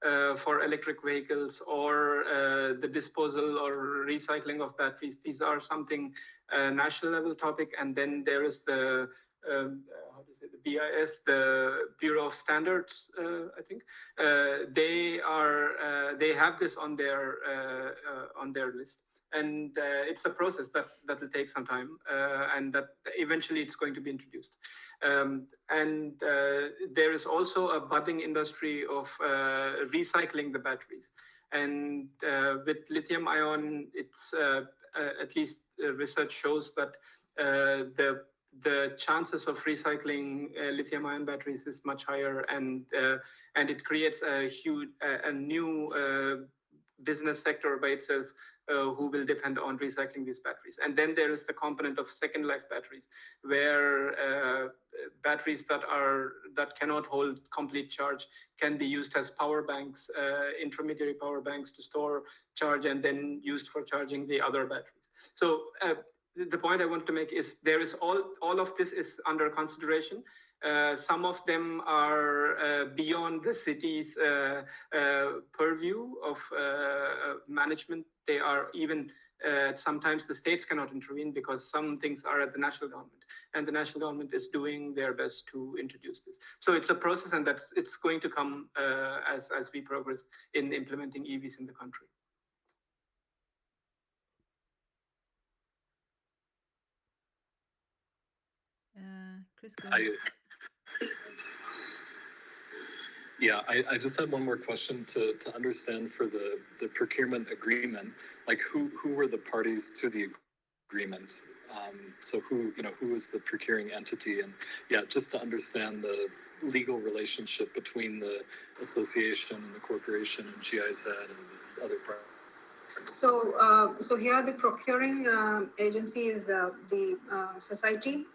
uh, for electric vehicles or uh, the disposal or recycling of batteries, these are something uh, national level topic. And then there is the um, how to say the BIS, the Bureau of Standards, I think. They are they have this on their on their list, and uh, it's a process that that will take some time, uh, and that eventually it's going to be introduced. Um, and uh, there is also a budding industry of uh, recycling the batteries. And uh, with lithium ion, it's uh, at least research shows that the the chances of recycling lithium ion batteries is much higher and and it creates a huge a, a new business sector by itself uh, who will depend on recycling these batteries and then there is the component of second life batteries where uh, batteries that are that cannot hold complete charge can be used as power banks uh, intermediary power banks to store charge and then used for charging the other batteries so uh, the point I want to make is there is all all of this is under consideration. Uh, some of them are uh, beyond the city's uh, uh purview of uh, management. They are even uh, sometimes the states cannot intervene because some things are at the national government, and the national government is doing their best to introduce this. So it's a process, and that's it's going to come as as we progress in implementing EVs in the country. Uh, Chris, go I, ahead. Yeah, I, I just had one more question to, to understand for the, the procurement agreement, like who, who were the parties to the agreement? Um, so who, you know, who is the procuring entity? And yeah, just to understand the legal relationship between the association and the corporation and GIZ and other parties. So, uh, so here the procuring uh, agency is uh, the uh, society,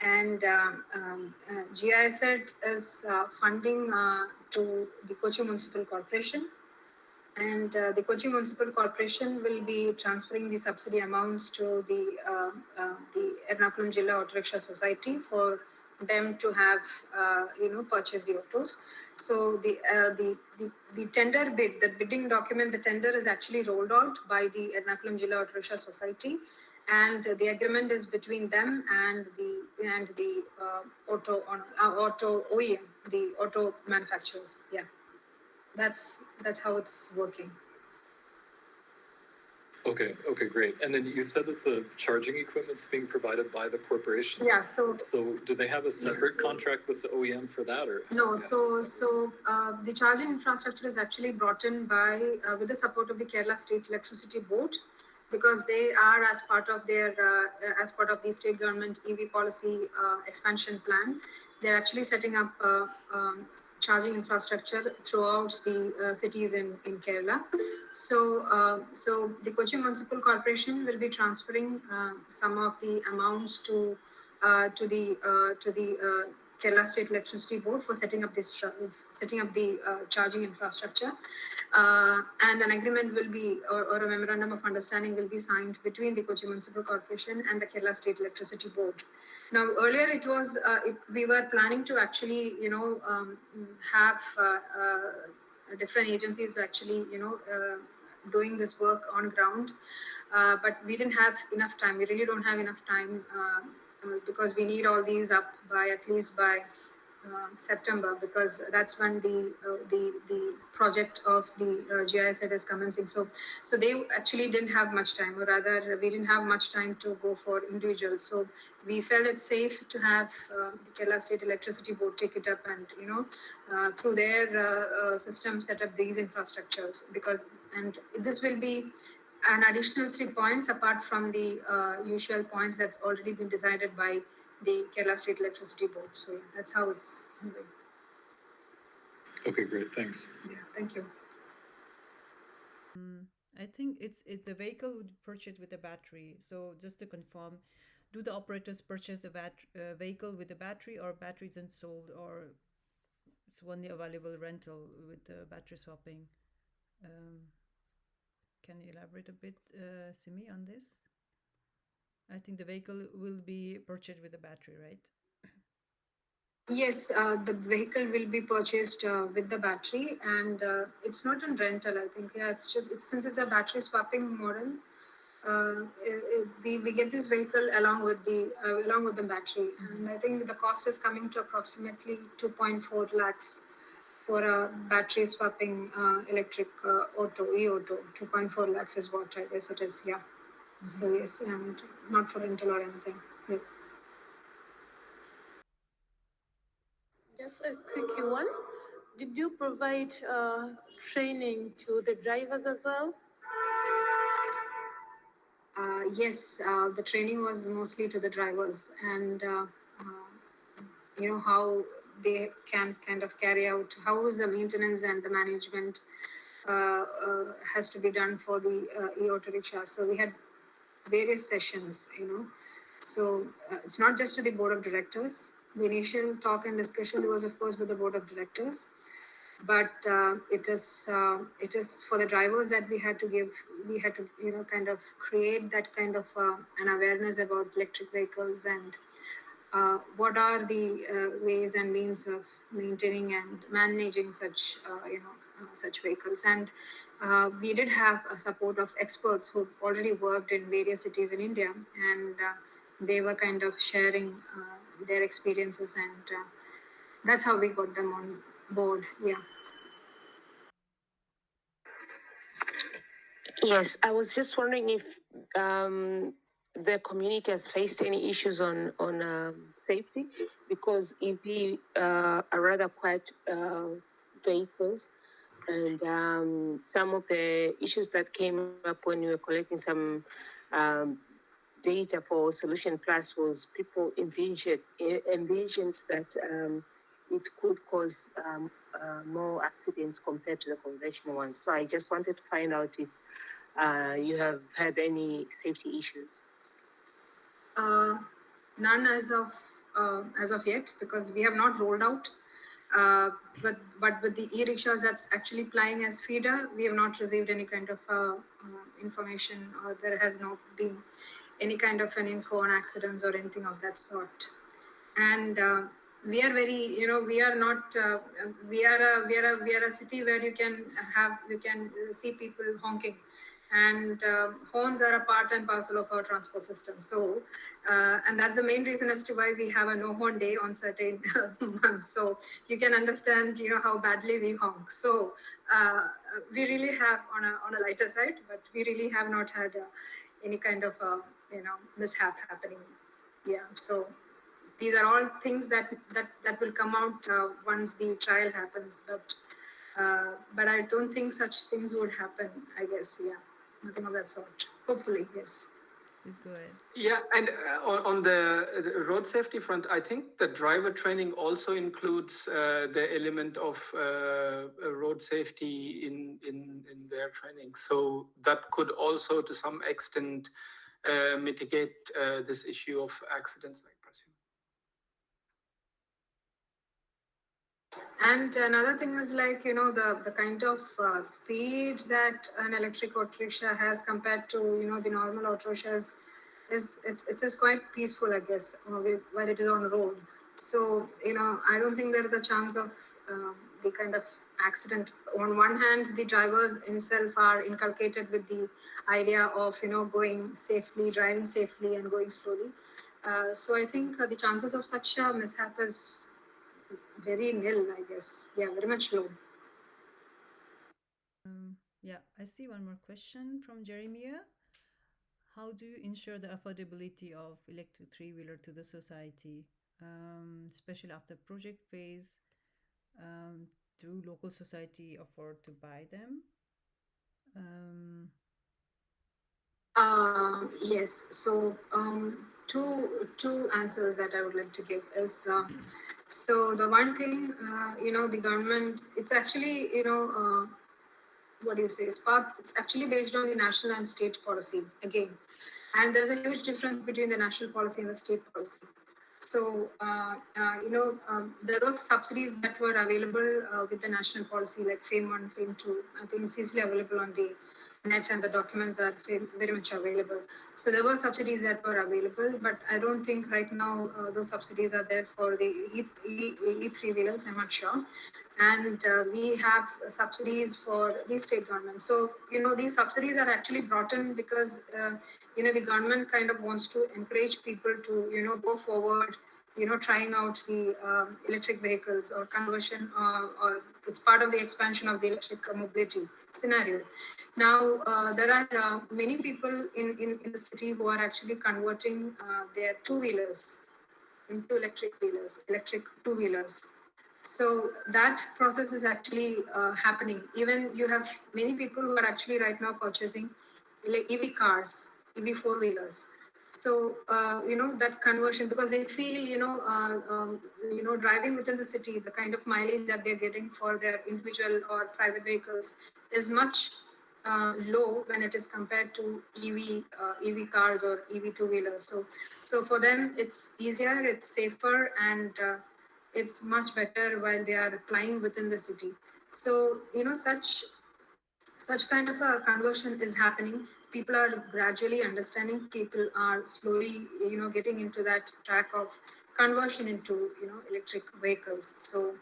and um, um, uh, GIZ is uh, funding uh, to the Kochi Municipal Corporation, and uh, the Kochi Municipal Corporation will be transferring the subsidy amounts to the uh, uh, the Ernakulam Jilla Auto Rickshaw Society for them to have you know purchase the autos. So the, the the the tender bid, the bidding document, the tender is actually rolled out by the Ernakulam Jilla Auto Rickshaw Society, and the agreement is between them and the and the uh, auto on uh, auto OEM, the auto manufacturers. Yeah, that's that's how it's working. Okay, okay, great. And then you said that the charging equipment's being provided by the corporation? Yeah. So So do they have a separate contract with the OEM for that or? No, so so uh, the charging infrastructure is actually brought in by uh, with the support of the Kerala State Electricity Board, because they are as part of their uh, as part of the state government EV policy uh, expansion plan. They're actually setting up uh, um, charging infrastructure throughout the uh, cities in in Kerala. So uh, so the Kochi Municipal Corporation will be transferring uh, some of the amounts to to the to the Kerala State Electricity Board for setting up this setting up the uh, charging infrastructure, uh, and an agreement will be or, or a memorandum of understanding will be signed between the Kochi Municipal Corporation and the Kerala State Electricity Board. Now, earlier it was uh, it, we were planning to actually you know um, have uh, uh, different agencies actually you know uh, doing this work on ground, uh, but we didn't have enough time. We really don't have enough time. Uh, because we need all these up by at least by uh, September because that's when the uh, the the project of the uh, GIZ is commencing. So so they actually didn't have much time, or rather, we didn't have much time to go for individuals. So we felt it safe to have uh, the Kerala State Electricity Board take it up and you know uh, through their uh, system set up these infrastructures because and this will be an additional three points apart from the uh, usual points that's already been decided by the Kerala State Electricity Board. So yeah, that's how it's moving. Okay, great, thanks. Yeah, thank you. Mm, I think it's it, the vehicle would be purchased with a battery. So just to confirm, do the operators purchase the bat, uh, vehicle with a battery or battery isn't sold or it's only available rental with the battery swapping? Um, can you elaborate a bit, uh, Simi, on this? I think the vehicle will be purchased with a battery, right? Yes, uh, the vehicle will be purchased uh, with the battery, and uh, it's not in rental. I think yeah, it's just it's since it's a battery swapping model. Uh, it, it, we, we get this vehicle along with the uh, along with the battery, and I think the cost is coming to approximately 2.4 lakhs for a battery swapping uh, electric uh, auto e-auto. 2.4 lakhs is what I guess it is. Yeah. So yes, and not for rental or anything. Yeah. Just a quick one. Did you provide uh, training to the drivers as well? Uh, yes, uh, the training was mostly to the drivers and uh, uh, you know how they can kind of carry out how is the maintenance and the management uh, uh, has to be done for the uh, e-auto rickshaw. So we had various sessions, you know. So uh, it's not just to the board of directors. The initial talk and discussion was, of course, with the board of directors, but uh, it is uh, it is for the drivers that we had to give. We had to, you know, kind of create that kind of uh, an awareness about electric vehicles and uh, what are the uh, ways and means of maintaining and managing such, uh, you know, uh, such vehicles. And uh, we did have a support of experts who've already worked in various cities in India, and uh, they were kind of sharing their experiences, and that's how we got them on board. Yeah. Yes, I was just wondering if um, the community has faced any issues on on um, safety because EV uh, are rather quiet uh, vehicles, and um, some of the issues that came up when we were collecting some um, data for Solution Plus was people envisioned envisioned that um, it could cause um, uh, more accidents compared to the conventional ones. So I just wanted to find out if uh, you have had any safety issues. Uh, none as of uh, as of yet because we have not rolled out. Uh, but but with the e-rickshaws that's actually plying as feeder, we have not received any kind of uh, uh, information or there has not been any kind of an info on accidents or anything of that sort. And uh, we are very, you know, we are not, uh, we are a, we are a, we are a city where you can have, you can see people honking and uh, horns are a part and parcel of our transport system. So, uh, and that's the main reason as to why we have a no horn day on certain months. So you can understand, you know, how badly we honk. So uh, we really have on a on a lighter side, but we really have not had uh, any kind of uh, you know mishap happening. Yeah. So these are all things that that that will come out uh, once the trial happens, but. but I don't think such things would happen. I guess, yeah nothing of that sort. Hopefully, yes. Please go ahead. Yeah, and uh, on, on the, the road safety front, I think the driver training also includes uh, the element of uh, road safety in, in, in their training. So that could also, to some extent, uh, mitigate uh, this issue of accidents. Like And another thing is like, you know, the, the kind of uh, speed that an electric auto rickshaw has compared to, you know, the normal auto rickshaws is, it's, it's just quite peaceful, I guess, uh, while it is on the road. So, you know, I don't think there is a chance of um, the kind of accident. On one hand, the drivers themselves are inculcated with the idea of, you know, going safely, driving safely and going slowly. Uh, so I think uh, the chances of such a mishap is very nil, I guess. Yeah, very much low. Um, yeah, I see one more question from Jeremiah. How do you ensure the affordability of electric three-wheeler to the society, um, especially after project phase? Um, do local society afford to buy them? Um, Um, yes. So um, two two answers that I would like to give is uh, so the one thing uh, you know the government it's actually you know uh, what do you say it's part it's actually based on the national and state policy again, and there's a huge difference between the national policy and the state policy. So, uh, uh, you know, um, there were subsidies that were available uh, with the national policy, like FAME 1, FAME 2. I think it's easily available on the net and the documents are very much available. So there were subsidies that were available, but I don't think right now uh, those subsidies are there for the E, e, E3 wheelers, I'm not sure. And uh, we have subsidies for the state government. So, you know, these subsidies are actually brought in because, uh, you know, the government kind of wants to encourage people to, you know, go forward you know, trying out the um, electric vehicles or conversion, uh, or it's part of the expansion of the electric mobility scenario. Now, uh, there are uh, many people in, in, in, the city who are actually converting uh, their two-wheelers into electric wheelers, electric two-wheelers. So that process is actually uh, happening. Even you have many people who are actually right now purchasing EV cars, EV four-wheelers so uh, you know that conversion because they feel you know uh, um, you know driving within the city the kind of mileage that they're getting for their individual or private vehicles is much uh, low when it is compared to ev uh, ev cars or ev two wheelers so so for them it's easier it's safer and uh, it's much better while they are flying within the city. So you know such such kind of a conversion is happening people are gradually understanding people are slowly you know getting into that track of conversion into you know electric vehicles. So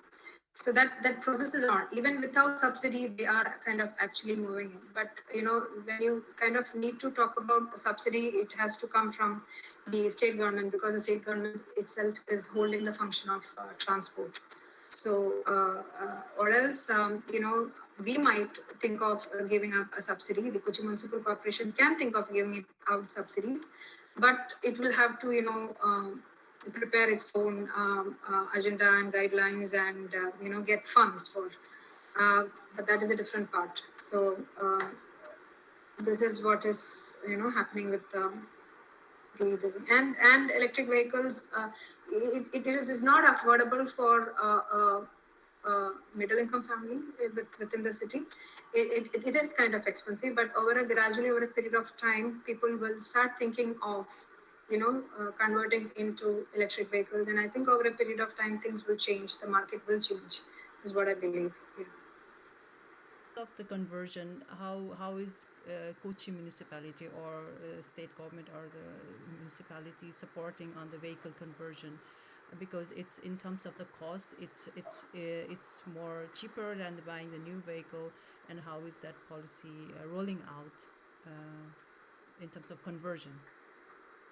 so that that process is on even without subsidy they are kind of actually moving in. But you know when you kind of need to talk about a subsidy it has to come from the state government because the state government itself is holding the function of uh, transport so uh, uh, or else um, you know we might think of uh, giving up a subsidy. The Kochi Municipal Corporation can think of giving out subsidies, but it will have to, you know, um, prepare its own um, uh, agenda and guidelines and, uh, you know, get funds for. Uh, but that is a different part. So this is what is, you know, happening with and and electric vehicles. Uh, it, it is not affordable for uh, middle income family within the city, it, it, it is kind of expensive, but over a gradually over a period of time, people will start thinking of, you know, uh, converting into electric vehicles. And I think over a period of time, things will change. The market will change, is what I believe. Yeah. Of the conversion, how how is uh, Kochi municipality or uh, state government or the municipality supporting on the vehicle conversion? because it's in terms of the cost it's it's uh, it's more cheaper than buying the new vehicle and how is that policy uh, rolling out uh, in terms of conversion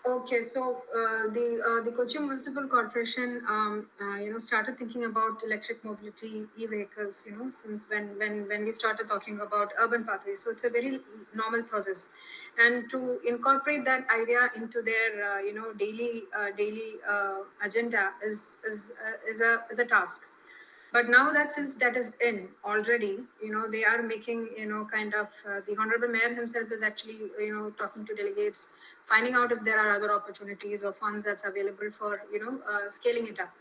Okay, so uh, the uh, the Kochi Municipal Corporation, um, uh, you know, started thinking about electric mobility, e-vehicles, you know, since when when when we started talking about urban pathways. So it's a very normal process, and to incorporate that idea into their uh, you know daily uh, daily uh, agenda is is is a is a task but now that since that is in already you know they are making you know kind of uh, the honorable mayor himself is actually you know talking to delegates finding out if there are other opportunities or funds that's available for you know uh, scaling it up.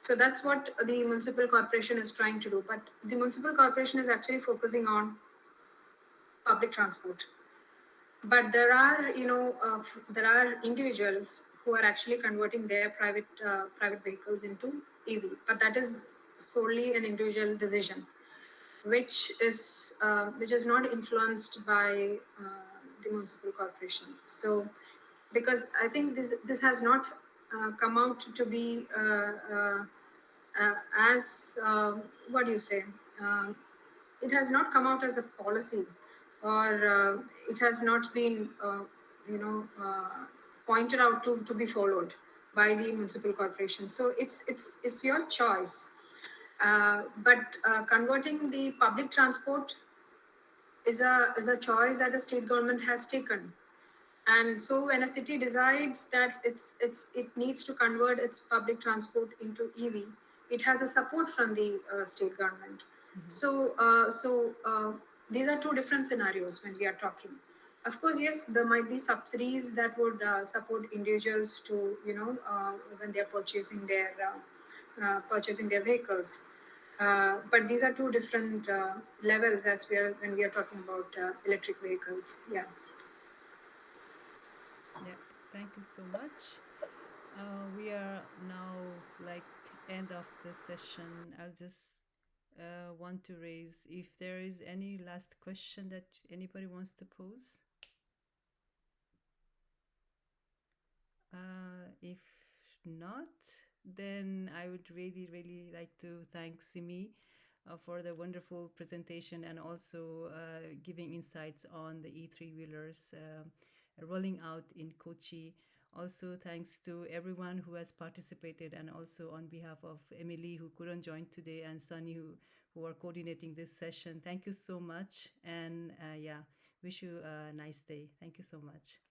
So that's what the municipal corporation is trying to do. But the municipal corporation is actually focusing on public transport. But there are you know uh, there are individuals who are actually converting their private uh, private vehicles into ev but that is solely an individual decision, which is uh, which is not influenced by uh, the municipal corporation. So, because I think this this has not uh, come out to be uh, as what do you say? Um, it has not come out as a policy, or it has not been you know pointed out to to be followed by the municipal corporation. So it's it's it's your choice Uh, but uh, converting the public transport is a is a choice that the state government has taken. And so when a city decides that it's it's it needs to convert its public transport into EV, it has a support from the uh, state government. So uh, so uh, these are two different scenarios when we are talking. Of course, yes, there might be subsidies that would uh, support individuals to you know uh, when they are purchasing their purchasing their vehicles. Uh, but these are two different uh, levels as we are when we are talking about uh, electric vehicles. Yeah. Yeah, thank you so much. Uh, we are now like end of the session. I'll just uh, want to raise if there is any last question that anybody wants to pose. Uh, if not, then I would really, really like to thank Simi uh, for the wonderful presentation and also uh, giving insights on the E3 wheelers uh, rolling out in Kochi. Also, thanks to everyone who has participated, and also on behalf of Emily, who couldn't join today, and Sunny, who, who are coordinating this session. Thank you so much. And uh, yeah, wish you a nice day. Thank you so much.